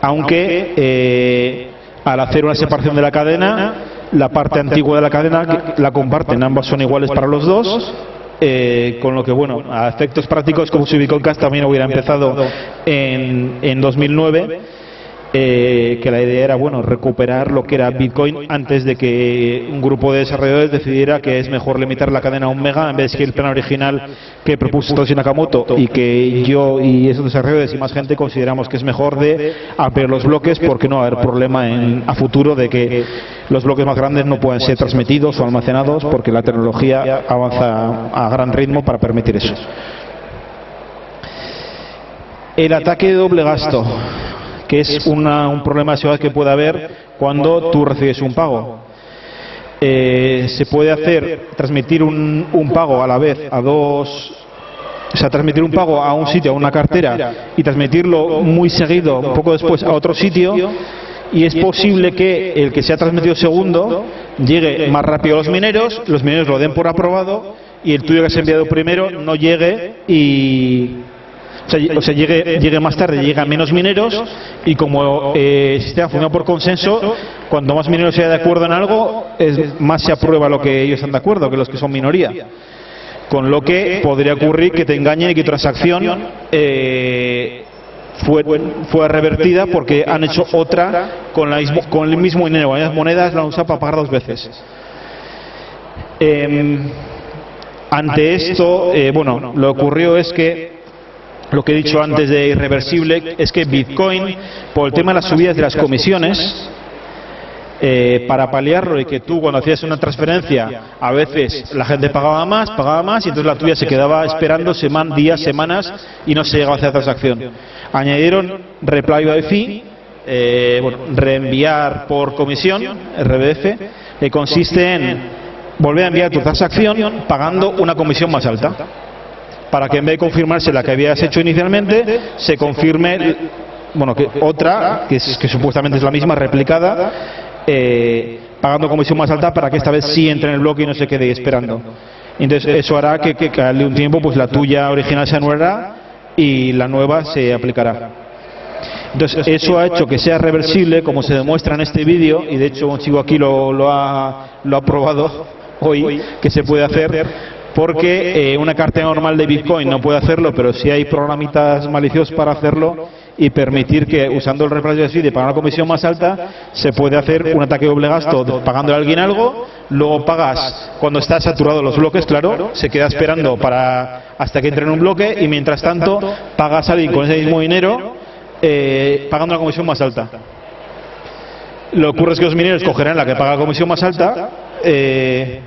Aunque eh, al hacer una separación de la cadena, la parte antigua de la cadena la comparten, ambas son iguales para los dos. Eh, con lo que, bueno, a efectos prácticos, como si Bitcoin Cash también hubiera empezado en, en 2009 eh, que la idea era bueno recuperar lo que era Bitcoin antes de que un grupo de desarrolladores decidiera que es mejor limitar la cadena a un mega en vez que el plan original que propuso Satoshi Nakamoto y que yo y esos desarrolladores y más gente consideramos que es mejor de ampliar los bloques porque no va a haber problema en, a futuro de que los bloques más grandes no puedan ser transmitidos o almacenados porque la tecnología avanza a gran ritmo para permitir eso. El ataque de doble gasto que es una, un problema de seguridad que puede haber cuando tú recibes un pago. Eh, se puede hacer, transmitir un, un pago a la vez a dos o sea, transmitir un pago a un sitio, a una cartera, y transmitirlo muy seguido, un poco después, a otro sitio, y es posible que el que se ha transmitido segundo llegue más rápido a los mineros, los mineros lo den por aprobado, y el tuyo que se ha enviado primero no llegue y, o sea, llegue, llegue más tarde, llega menos mineros y como eh, el sistema funciona por consenso, cuando más mineros se de acuerdo en algo, más se aprueba lo que ellos están de acuerdo que los que son minoría. Con lo que podría ocurrir que te engañen y que tu transacción eh, fue, revertida porque han hecho otra con, la mismo, con el mismo dinero, las monedas la han usado para pagar dos veces. Eh, ante esto, eh, bueno, lo que ocurrió es que lo que he dicho antes de irreversible es que Bitcoin, por el tema de las subidas de las comisiones, eh, para paliarlo y que tú cuando hacías una transferencia a veces la gente pagaba más, pagaba más y entonces la tuya se quedaba esperando seman, días, semanas y no se llegaba a hacer transacción. Añadieron reply by fee, eh, reenviar por comisión, RBF, que consiste en volver a enviar tu transacción pagando una comisión más alta para que en vez de confirmarse la que habías hecho inicialmente, se confirme bueno, que otra, que, es, que supuestamente es la misma, replicada, eh, pagando comisión más alta para que esta vez sí entre en el bloque y no se quede esperando. Entonces eso hará que, al de un tiempo pues la tuya original se anulará y la nueva se aplicará. Entonces eso ha hecho que sea reversible, como se demuestra en este vídeo, y de hecho un chico aquí lo, lo, ha, lo ha probado hoy, que se puede hacer porque eh, una cartera normal de Bitcoin no puede hacerlo, pero si hay programitas maliciosos para hacerlo y permitir que usando el reemplazo de de pagar una comisión más alta se puede hacer un ataque doble gasto pagando a alguien algo, luego pagas cuando está saturado los bloques, claro, se queda esperando para hasta que entre en un bloque y mientras tanto pagas a alguien con ese mismo dinero eh, pagando una comisión más alta. Lo que ocurre es que los mineros cogerán la que paga la comisión más alta. Eh,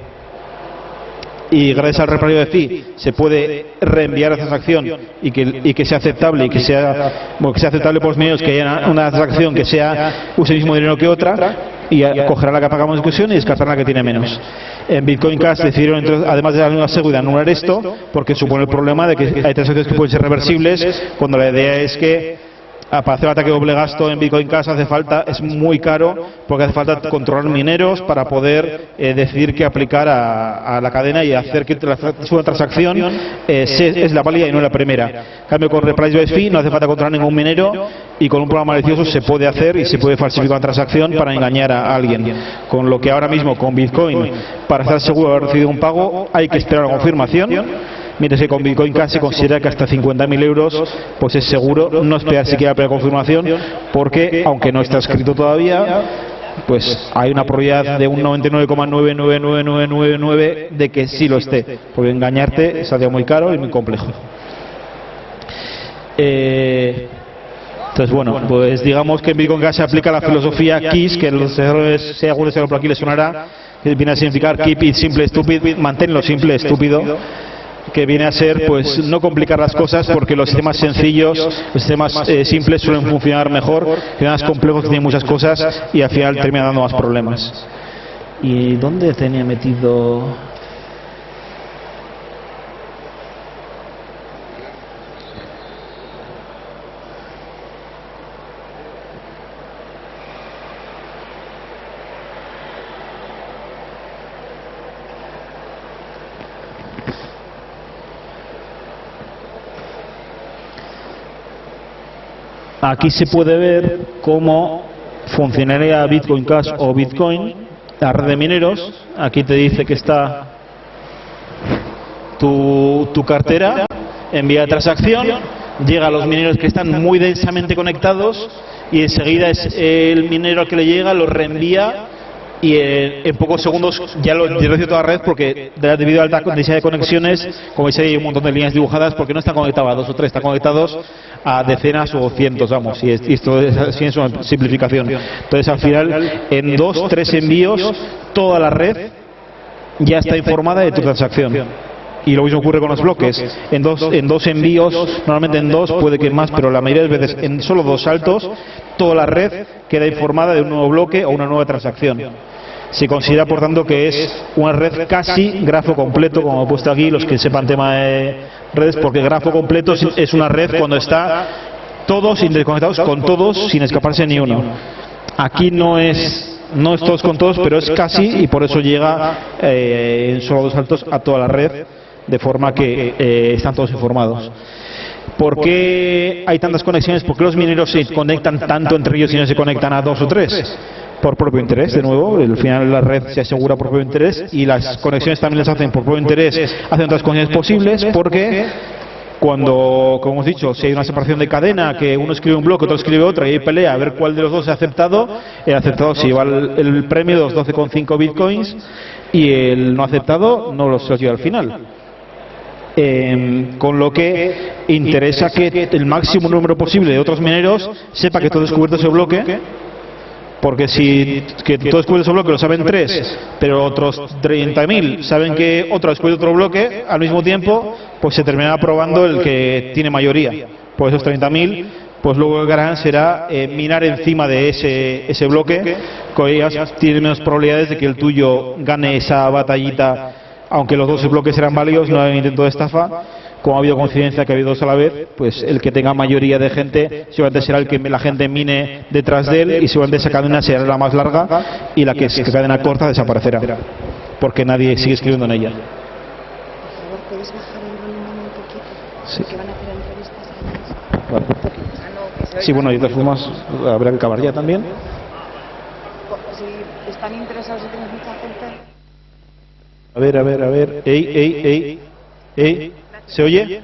y gracias al reparario de fee se puede reenviar la transacción y que, sea aceptable y que sea, bueno, que sea aceptable por los medios que haya una transacción que sea use el mismo dinero que otra y cogerá la que pagamos de discusión y descartará la que tiene menos. En Bitcoin Cash decidieron, además de la nueva seguridad, anular esto porque supone el problema de que hay transacciones que pueden ser reversibles cuando la idea es que Para hacer ataque doble gasto en Bitcoin Cash hace falta, es muy caro porque hace falta controlar mineros para poder eh, decidir qué aplicar a, la cadena y hacer que la su transacción eh, se- es la válida y no la primera. En cambio con Reprice by Fee no hace falta controlar ningún minero y con un programa malicioso se puede hacer y se puede falsificar una transacción para engañar a alguien. Con lo que ahora mismo con Bitcoin, para estar seguro de haber recibido un pago, hay que esperar la confirmación. Mientras que con Bitcoin Cash se considera que hasta 50.000 euros pues es seguro no esperar siquiera la confirmación porque aunque no está escrito todavía pues hay una probabilidad de un 99,99999 de que sí lo esté porque engañarte saldría muy caro y muy complejo. Eh, entonces bueno pues digamos que en Bitcoin Cash se aplica la filosofía KISS que los errores si alguno por aquí le sonará que viene a significar keep it simple stupid manténlo simple estúpido que viene a ser pues no complicar las cosas porque los sistemas sencillos, los sistemas eh, simples suelen funcionar mejor que los complejos tienen muchas cosas y al final terminan dando más problemas. ¿Y dónde tenía metido? Aquí se puede ver cómo funcionaría Bitcoin Cash o Bitcoin, la red de mineros. Aquí te dice que está tu, tu cartera, envía transacción, llega a los mineros que están muy densamente conectados y enseguida es el minero al que le llega, lo reenvía y en, pocos segundos ya lo direcciona toda la red porque de- debido a alta densidad de conexiones, como veis hay un montón de líneas dibujadas porque no están conectados a dos o tres, están conectados a decenas o cientos, vamos, y, es- y esto es, es una simplificación. Entonces al final en dos, tres envíos toda la red ya está informada de tu transacción. Y lo mismo ocurre con los bloques. En dos, en dos envíos, normalmente en dos, puede que más, pero la mayoría de veces en solo dos saltos, toda la red queda informada de un nuevo bloque o una nueva transacción. Se considera, por tanto, que es una red casi grafo completo, como he puesto aquí, los que sepan tema de redes, porque grafo completo es- una red cuando está todos interconectados con todos sin escaparse ni uno. Aquí no es no es todos con todos, pero es casi y por eso llega eh, en solo dos saltos a toda la red, de forma que eh, están todos informados. ¿Por qué hay tantas conexiones? ¿Por qué los mineros se conectan tanto entre ellos y no se conectan a dos o tres? Por propio interés, de nuevo, al final la red se asegura por propio interés y las conexiones también las hacen por propio interés, hacen otras conexiones posibles porque cuando, como hemos dicho, si hay una separación de cadena, que uno escribe un bloque, otro escribe otra y hay pelea a ver cuál de los dos se ha aceptado, el aceptado se lleva el, el premio de los 12,5 bitcoins y el no aceptado no los lleva al final. Eh, con lo que interesa que el máximo número posible de otros mineros sepa que has descubierto ese bloque porque si que tú descubres ese bloque lo saben tres, pero otros 30.000 saben que otro ha descubierto otro bloque al mismo tiempo, pues se terminará aprobando el que tiene mayoría. Por esos 30.000, pues luego el gran será eh, minar encima de ese, ese bloque, con ellas tiene menos probabilidades de que el tuyo gane esa batallita, aunque los dos bloques serán válidos, no hay intento de estafa. Como ha habido coincidencia que ha habido dos a la vez, pues el que tenga mayoría de gente seguramente será el que la gente mine detrás de él y seguramente esa cadena será la más larga y la que es cadena corta desaparecerá, porque nadie sigue escribiendo en ella. Sí. Sí, bueno, y de formas habrá que acabar ya también. Si están interesados y mucha gente... A ver, a ver, a ver. Ey, ey, ey, ey. ¿Se oye?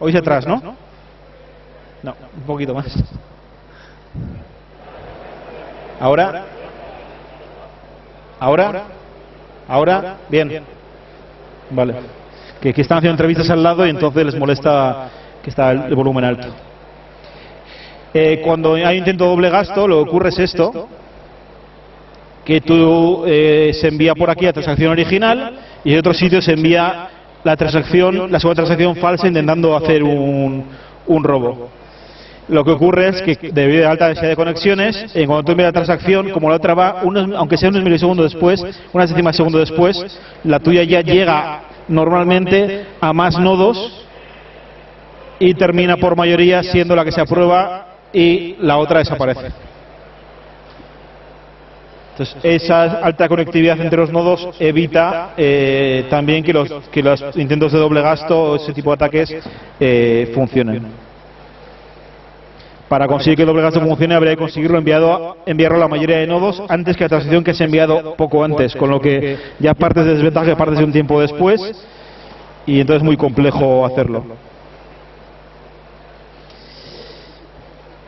Oís atrás, ¿no? No, un poquito más. Ahora. Ahora. Ahora. Bien. Vale. Que, que están haciendo entrevistas al lado y entonces les molesta que está el, volumen alto. Eh, cuando hay intento doble gasto, lo que ocurre es esto que tú eh, se envía por aquí la transacción original y en otro sitio se envía la transacción, la segunda transacción falsa intentando hacer un, robo. Lo que ocurre es que debido a la alta densidad de conexiones, en cuando tú envías la transacción, como la otra va, aunque sea unos milisegundos después, unas décimas de segundo después, la tuya ya llega normalmente a más nodos y termina por mayoría siendo la que se aprueba y la otra desaparece. Entonces, esa alta conectividad entre los nodos evita eh, también que los, intentos de doble gasto o ese tipo de ataques eh, funcionen. Para conseguir que el doble gasto funcione habría que conseguirlo enviado, enviarlo a la mayoría de nodos antes que la transición que se ha enviado poco antes, con lo que ya partes de desventaja, partes de un tiempo después y entonces es muy complejo hacerlo.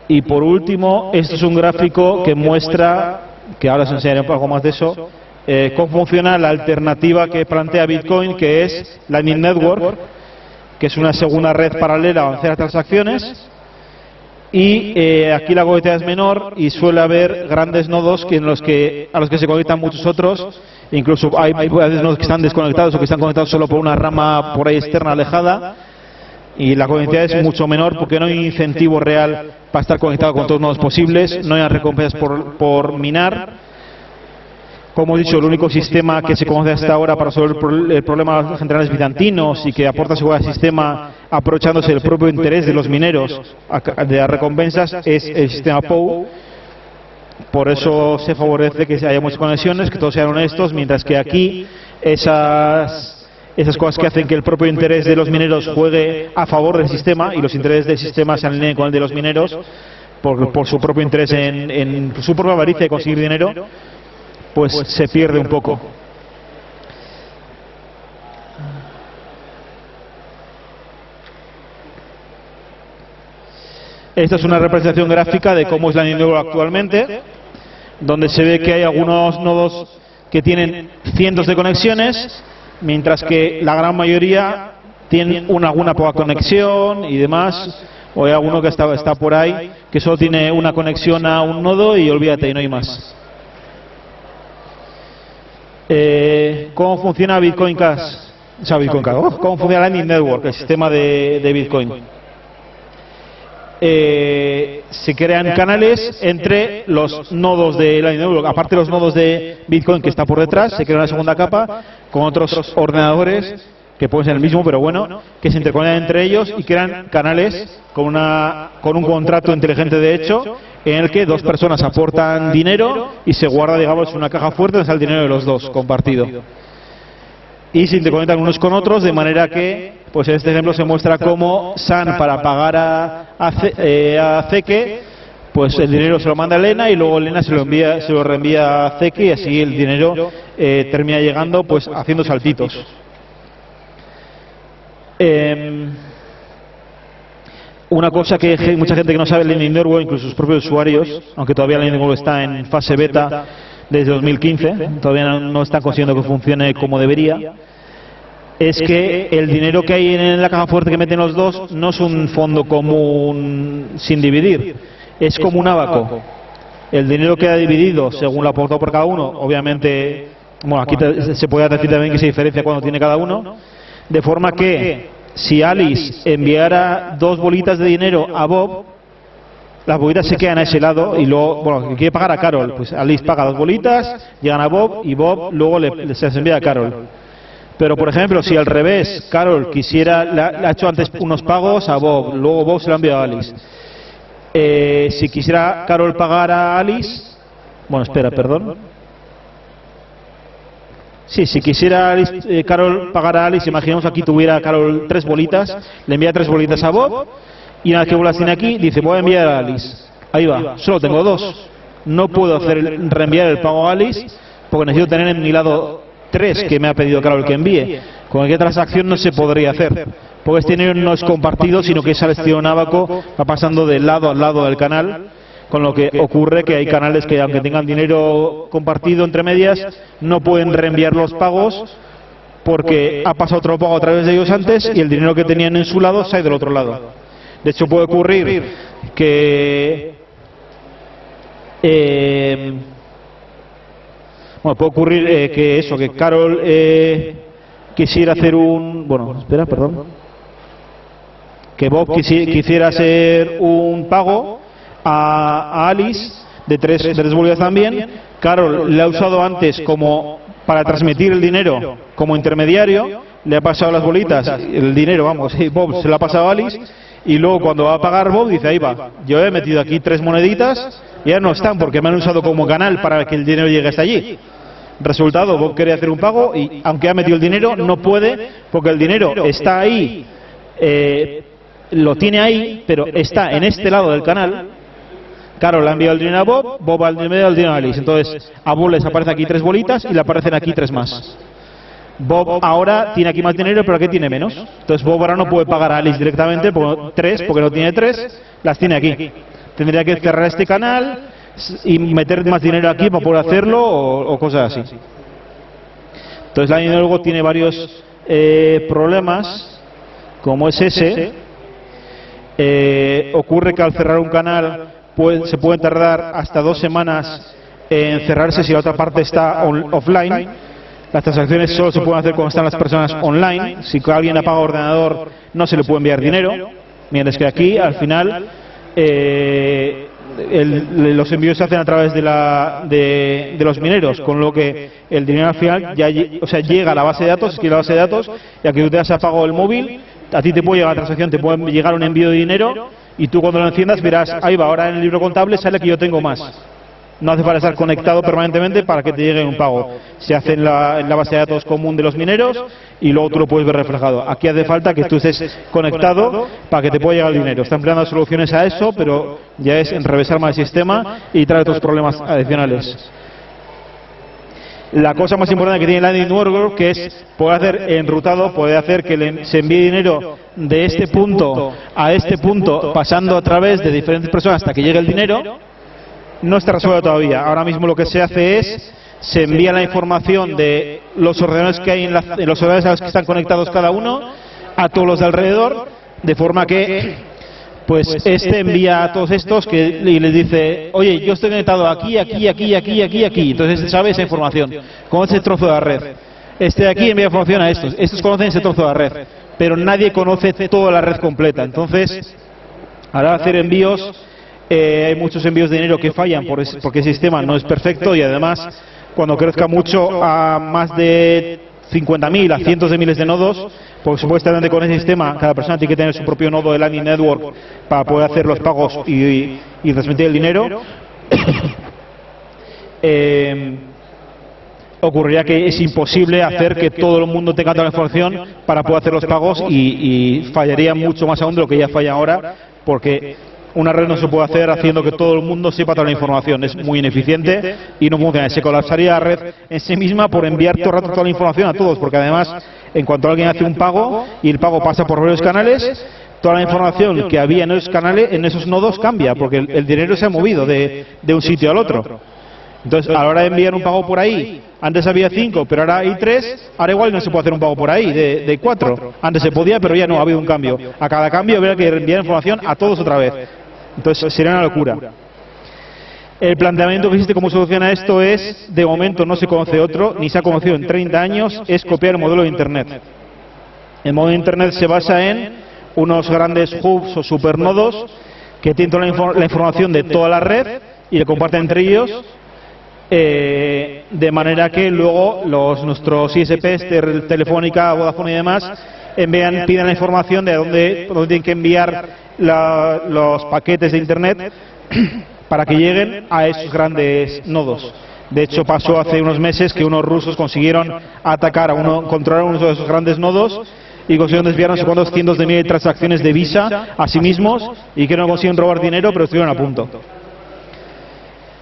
Y por último, este es un gráfico que muestra, que ahora os enseñaré un poco más de eso, eh, cómo funciona la alternativa que plantea Bitcoin, que es Lightning Network, que es una segunda red paralela a hacer transacciones. Y eh, aquí la conectividad es menor y suele haber grandes nodos que en los que, a los que se conectan muchos otros. Incluso hay, hay nodos que están desconectados o que están conectados solo por una rama por ahí externa alejada y la conectividad es mucho menor porque no hay incentivo real para estar conectado con todos los nodos posibles, no hay recompensas por, por minar. Como he dicho, el único sistema que se conoce hasta ahora para resolver el pro- el problema de los generales bizantinos y que aporta seguridad al sistema aprovechándose del propio interés de los mineros de las recompensas es el sistema POW. Por eso se favorece que haya muchas conexiones, que todos sean honestos, mientras que aquí esas esas cosas que hacen que el propio interés de los mineros juegue a favor del sistema y los intereses del sistema se alineen con el de los mineros por, su propio interés en, su propia avaricia de conseguir dinero, pues se pierde un poco. Esta es una representación gráfica de cómo es la Network actualmente, donde se ve que hay algunos nodos que tienen cientos de conexiones, mientras que la gran mayoría tienen una, alguna poca conexión y demás, o hay alguno que está, está por ahí que solo tiene una conexión a un nodo y olvídate, y no hay más. Eh, ¿Cómo funciona Bitcoin Cash? O sea, Bitcoin Cash. oh, ¿Cómo funciona Lightning Network, el sistema de, de Bitcoin? Eh, se crean canales entre los nodos de Lightning Network. Aparte de los nodos de Bitcoin que está por detrás, se crea una segunda capa con otros ordenadores que pueden ser el mismo, pero bueno, que se interconectan entre ellos y crean canales con, una, con un contrato inteligente de hecho en el que dos personas aportan dinero y se guarda, digamos, una caja fuerte donde está el dinero de los dos compartido. Y se interconectan unos con otros de manera que, pues en este ejemplo se muestra cómo San para pagar a, a, eh, a Zeke, pues el dinero se lo manda a Elena y luego Elena se lo envía, se lo reenvía a Zeke y así el dinero eh, termina llegando pues haciendo saltitos. Em, una cosa que mucha gente que no sabe Lightning Network, incluso sus propios usuarios, aunque todavía Lightning Network está en fase beta desde 2015, todavía no, no están consiguiendo que funcione como debería, es que el dinero que hay en la caja fuerte que meten los dos no es un fondo común sin dividir, es como un abaco. El dinero queda dividido según lo aportado por cada uno, obviamente, bueno, aquí te- se puede decir también que se diferencia cuando tiene cada uno, de forma que si Alice enviara dos bolitas de dinero a Bob, las bolitas se quedan a ese lado y luego, bueno, que quiere pagar a Carol, pues Alice paga dos bolitas, llegan a Bob y Bob luego le, le- se las envía a Carol. Pero, por ejemplo, si al revés, Carol quisiera, le ha, le ha hecho antes unos pagos a Bob, luego Bob se lo ha enviado a Alice. Eh, si quisiera Carol pagar a Alice, bueno, espera, perdón. Sí, si quisiera eh, Carol pagar a Alice, imaginemos aquí tuviera Carol tres bolitas, le envía tres bolitas a Bob y una vez que Bob las tiene aquí, dice voy a enviar a Alice. Ahí va, solo tengo dos. No puedo hacer el- reenviar el pago a Alice porque necesito tener en mi lado tres que me ha pedido Carol que envíe. Con cualquier transacción no se podría hacer. Porque este dinero no es compartido, sino que ese estilo Nábaco va pasando de lado a lado del canal con lo que ocurre que hay canales que aunque tengan dinero compartido entre medias no pueden reenviar los pagos porque ha pasado otro pago a través de ellos antes y el dinero que tenían en su lado ido del otro lado. De hecho puede ocurrir que eh, bueno, puede ocurrir eh, que eso, que Carol eh, quisiera hacer un bueno, espera, perdón, que Bob quisi- quisiera hacer un pago a, Alice de tres, de tres bolivias también. Carol le ha usado antes como para transmitir el dinero como intermediario, le ha pasado las bolitas, el dinero, vamos, y Bob se lo ha pasado a Alice. y luego cuando va a pagar Bob dice, ahí va, yo he metido aquí tres moneditas y ya no están porque me han usado como canal para que el dinero llegue hasta allí. Resultado, Bob quiere hacer un pago y aunque ha metido el dinero no puede porque el dinero está ahí, eh, lo tiene ahí, pero está en este lado del canal. Claro, le ha enviado el dinero a Bob, Bob el dinero a Alice. Entonces, a Bob les aparecen aquí tres bolitas y le aparecen aquí tres más. Bob ahora tiene aquí más dinero, pero aquí tiene menos. Entonces Bob ahora no puede pagar a Alice directamente, por tres, porque no tiene tres, las tiene aquí. Tendría que cerrar este canal y meter más dinero aquí para poder hacerlo o, o cosas así. Entonces la luego tiene varios eh, problemas, como es ese. Eh, ocurre que al cerrar un canal se puede tardar hasta dos semanas en cerrarse si la otra parte está offline. Las transacciones solo se pueden hacer cuando están las personas online. Si alguien apaga ordenador, no se le puede enviar dinero. Mientras que aquí, al final, eh, los envíos se hacen a través de, la, de, los mineros, con lo que el dinero al final ya llega a la base de datos, escribe la base de datos, y aquí tú te has apagado el móvil, a ti te puede llegar la transacción, te puede llegar un envío de dinero, y tú cuando lo enciendas verás, ahí va, ahora en el libro contable sale que yo tengo más. No hace falta estar conectado permanentemente para que te llegue un pago. Se hace en la, base de datos común de los mineros y luego tú lo puedes ver reflejado. Aquí hace falta que tú estés conectado para que te pueda llegar el dinero. Está empleando soluciones a eso, pero ya es enrevesar más el sistema y trae otros problemas adicionales. La cosa más importante que tiene Lightning Network que es poder hacer enrutado, puede hacer que le- se envíe dinero de este punto a este punto, pasando a través de diferentes personas hasta que llegue el dinero no está resuelto todavía. Ahora mismo lo que se hace es se envía la información de los ordenadores que hay en, la- los ordenadores a los que están conectados cada uno a todos los de alrededor, de forma que pues este envía a todos estos que y les dice, oye, yo estoy conectado aquí, aquí, aquí, aquí, aquí, aquí. Entonces este sabe esa información, conoce ese trozo de la red. Este de aquí envía información a estos, estos conocen ese trozo de la red, pero nadie conoce toda la red completa. Entonces, Ahora hacer envíos, eh, hay muchos envíos de dinero que fallan por es- porque el sistema no es perfecto y además cuando crezca mucho a más de 50.000, a cientos de miles de nodos, pues supuestamente con ese sistema cada persona tiene que tener su propio nodo de Lightning Network para poder hacer los pagos y, transmitir el dinero. [COUGHS] Eh, ocurriría que es imposible hacer que todo el mundo tenga toda la información para poder hacer los pagos y, y fallaría mucho más aún de lo que ya falla ahora, porque una red no se puede hacer haciendo que todo el mundo sepa toda la información. Es muy ineficiente y no funciona. Se colapsaría la red en sí misma por enviar todo el rato toda la información a todos, porque además, en cuanto alguien hace un pago y el pago pasa por varios canales, toda la información que había en esos canales, en esos nodos, cambia, porque el, dinero se ha movido de un sitio al otro. Entonces, a la hora de enviar un pago por ahí, antes había cinco, pero ahora hay tres, ahora igual no se puede hacer un pago por ahí, de, de cuatro. Antes se podía, pero ya no, ha habido un cambio. A cada cambio habría que enviar información a todos otra vez. Entonces, sería una locura. El planteamiento que existe como solución a esto es, de momento no se conoce otro, ni se ha conocido en 30 años, es copiar el modelo de Internet. El modelo de Internet se basa en unos grandes hubs o supernodos que tienen toda la, infor- la información de toda la red y le comparten entre ellos eh, de manera que luego los nuestros ISPs, Telefónica, Vodafone y demás, envían, pidan la información de dónde, dónde tienen que enviar la- los paquetes de Internet [CLEARS THROAT] para que lleguen a esos grandes nodos. De hecho, pasó hace unos meses que unos rusos consiguieron atacar a uno, controlar uno de esos grandes nodos y consiguieron desviar no sé cuántos cientos de miles de transacciones de Visa a sí mismos y que no consiguieron robar dinero, pero estuvieron a punto.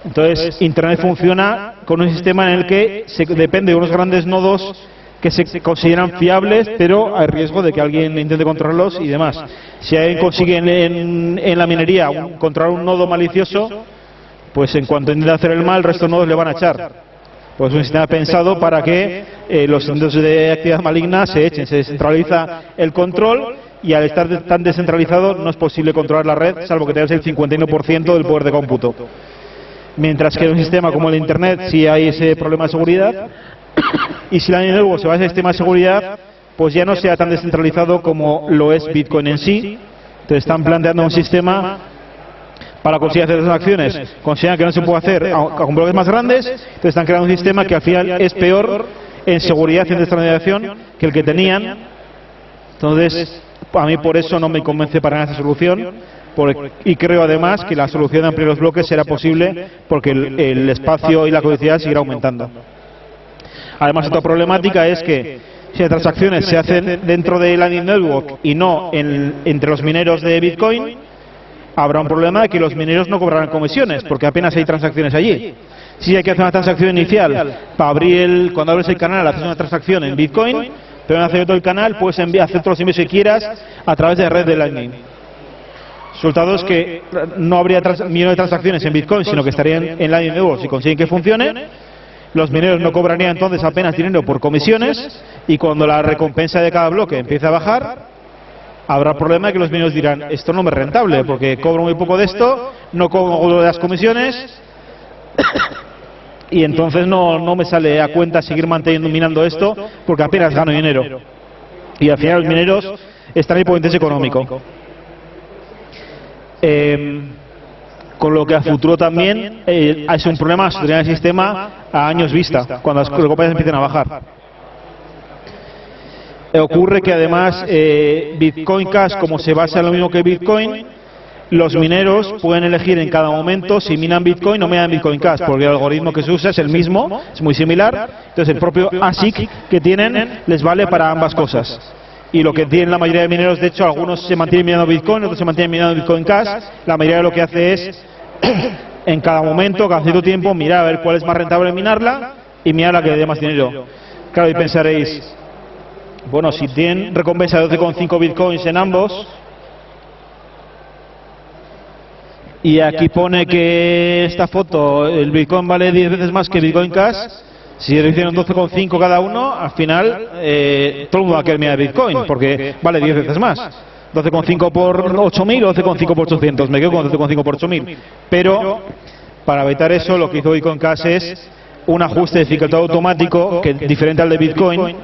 Entonces, Internet funciona con un sistema en el que se depende de unos grandes nodos que se consideran fiables, pero hay riesgo de que alguien intente controlarlos y demás. Si alguien consigue en, la minería un- controlar un nodo malicioso, pues en cuanto intente hacer el mal, el resto de nodos le van a echar. Pues es un sistema pensado para que eh, los intentos de actividad maligna se echen, se descentraliza el control y al estar tan descentralizado no es posible controlar la red, salvo que tengas el 51% del poder de cómputo. Mientras que en un sistema como el Internet sí hay ese problema de seguridad [COUGHS] y si la network se basa en el sistema de seguridad, pues ya no sea tan descentralizado como lo es Bitcoin en sí. Entonces están planteando un sistema para conseguir hacer esas acciones. Consideran que no se puede hacer a- con bloques más grandes, entonces están creando un sistema que al final es peor en seguridad y en descentralización que el que tenían. Entonces, A mí por eso no me convence para nada esa solución y creo además que la solución de ampliar los bloques será posible porque el, espacio y la codicidad seguirá aumentando. Además, otra problemática es que si las transacciones se hacen dentro de Lightning Network y no en- entre los mineros de Bitcoin, habrá un problema de que los mineros no cobrarán comisiones, porque apenas hay transacciones allí. Si hay que hacer una transacción inicial para abrir el, cuando abres el canal, haces una transacción en Bitcoin, pero en hacer todo el canal puedes hacer todos los envíos que quieras a través de la red de Lightning. Resultado es que no habría millones de transacciones en Bitcoin, sino que estarían en Lightning Network si consiguen que funcione. Los mineros no cobrarían entonces apenas dinero por comisiones y cuando la recompensa de cada bloque empiece a bajar, habrá problema de que los mineros dirán, esto no me es rentable porque cobro muy poco de esto, no cobro de las comisiones [COUGHS] y entonces no, no me sale a cuenta seguir manteniendo minando esto porque apenas gano dinero. Y al final los mineros están ahí por interés económico. Eh, con lo que a futuro también eh, es un problema sostenible el sistema a años vista, cuando las recompensas empiecen a bajar. Eh, ocurre que además eh, Bitcoin Cash, como se basa en lo mismo que Bitcoin, los mineros pueden elegir en cada momento si minan Bitcoin o minan Bitcoin Cash, porque el algoritmo que se usa es el mismo, es muy similar. Entonces el propio ASIC que tienen les vale para ambas cosas. Y lo que tienen la mayoría de mineros, de hecho, algunos se mantienen minando Bitcoin, otros se mantienen minando Bitcoin Cash. La mayoría de lo que hace es, [CLEARS THROAT] en cada momento, cada cierto tiempo, mirar a ver cuál es más rentable minarla y mirar la que le dé más dinero. Claro, y pensaréis, bueno, si tienen recompensa de 12,5 Bitcoins en ambos, y aquí pone que esta foto, el Bitcoin vale 10 veces más que Bitcoin Cash. Si le hicieron 12,5 cada uno, al final eh, todo el mundo va a querer mirar Bitcoin, porque vale 10 veces más. 12,5 por 8.000 o 12,5 por 800. Me quedo con 12,5 por 8.000. Pero para evitar eso, lo que hizo Bitcoin Cash es un ajuste de dificultad automático que diferente al de Bitcoin.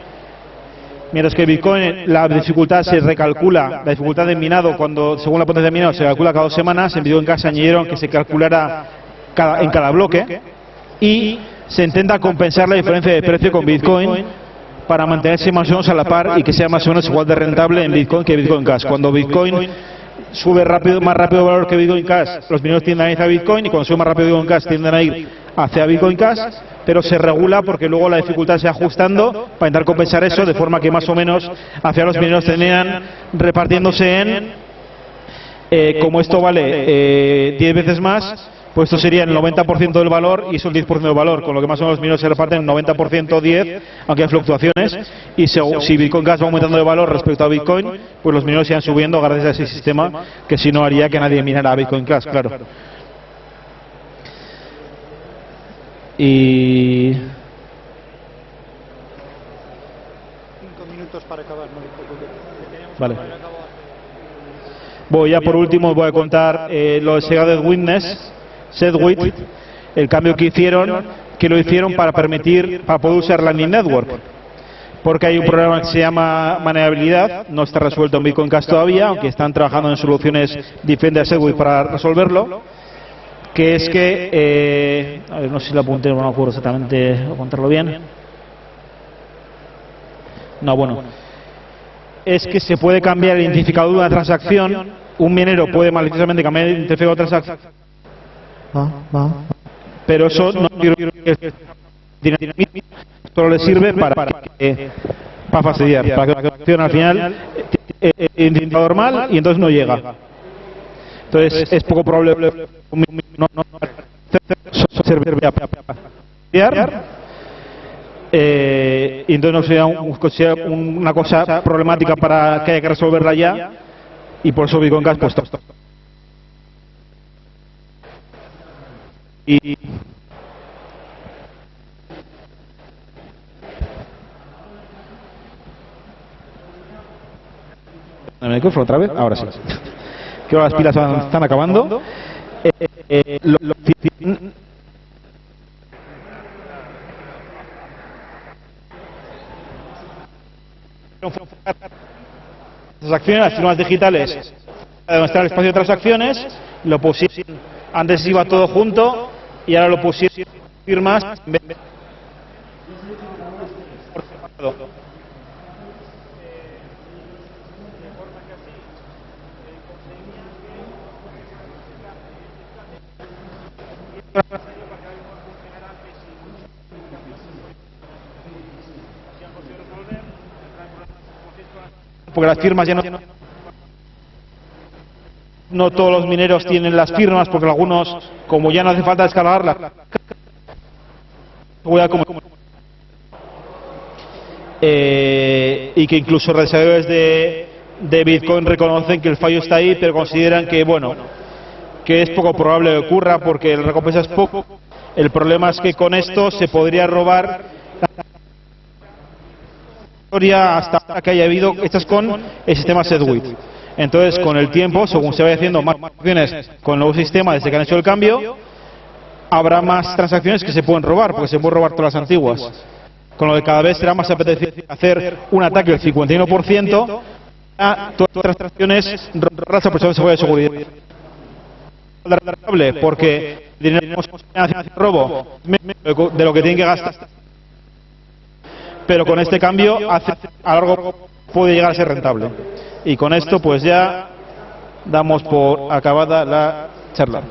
Mientras que Bitcoin la dificultad se recalcula, la dificultad de minado cuando según la potencia de minado se calcula cada dos semanas, en Bitcoin Cash añadieron que se calculara cada- en cada bloque y se intenta compensar la diferencia de precio con Bitcoin para mantenerse más o menos a la par y que sea más o menos igual de rentable en Bitcoin que Bitcoin Cash. Cuando Bitcoin sube rápido, más rápido el valor que Bitcoin Cash, los mineros tienden a ir hacia Bitcoin y cuando sube más rápido Bitcoin Cash tienden a ir hacia Bitcoin Cash, pero se regula porque luego la dificultad se va ajustando para intentar compensar eso de forma que más o menos hacia los mineros tenían repartiéndose en, eh, como esto vale eh, 10 veces más, pues esto sería el 90% del valor y eso el 10% del valor, con lo que más o menos los mineros se reparten 90% 10, aunque hay fluctuaciones, y se- si Bitcoin Cash va aumentando de valor respecto a Bitcoin, pues los mineros irán subiendo gracias a ese sistema, que si no haría que nadie minara a Bitcoin Cash, claro. Y Cinco minutos para acabar, no Vale. Voy ya por último voy a contar eh, lo de Segregated Witness, SegWit, el cambio que hicieron, que lo hicieron para permitir, para poder usar Lightning Network. Porque hay un problema que se llama manejabilidad, no está resuelto en Bitcoin Cash todavía, aunque están trabajando en soluciones diferentes a SegWit para resolverlo, que es que, eh, a ver, no sé si lo apunté, no me acuerdo exactamente, contarlo bien. No, bueno es que se puede cambiar el identificador de una transacción. Un minero puede maliciosamente cambiar el identificador de transacción, pero eso no solo le sirve para, que- para fastidiar, para que la transacción al final eh, eh, identificador mal y entonces no llega. Entonces es poco probable no, no, sirve para fastidiar. Eh, y entonces no sería un- una cosa problemática para que haya que resolverla ya y por eso Bitcoin Cash pues y ¿El micrófono otra vez? Ahora sí. [LAUGHS] Que ahora las pilas van- están acabando. Eh, eh, lo- lo- transacciones, las firmas digitales, donde está el espacio de transacciones, lo pusieron, antes iba todo junto y ahora lo pusieron firmas. Porque las firmas ya no no todos los mineros tienen las firmas porque algunos como ya no hace falta descargarlas voy eh, y que incluso redes de, de Bitcoin reconocen que el fallo está ahí pero consideran que bueno que es poco probable que ocurra porque la recompensa es poco el problema es que con esto se podría robar historia hasta que haya habido estas con el sistema SegWit. Entonces, con el tiempo, según se vaya haciendo más transacciones con el nuevo sistema desde que han hecho el cambio, habrá más transacciones que se pueden robar, porque se pueden robar todas las antiguas. Con lo que cada vez será más apetecible hacer un ataque del 51% a todas las transacciones robadas a personas de seguridad de seguridad. Rentable, porque el dinero que hace robo de lo que tienen que gastar pero con este cambio a largo puede llegar a ser rentable. Y con esto pues ya damos por acabada la charla.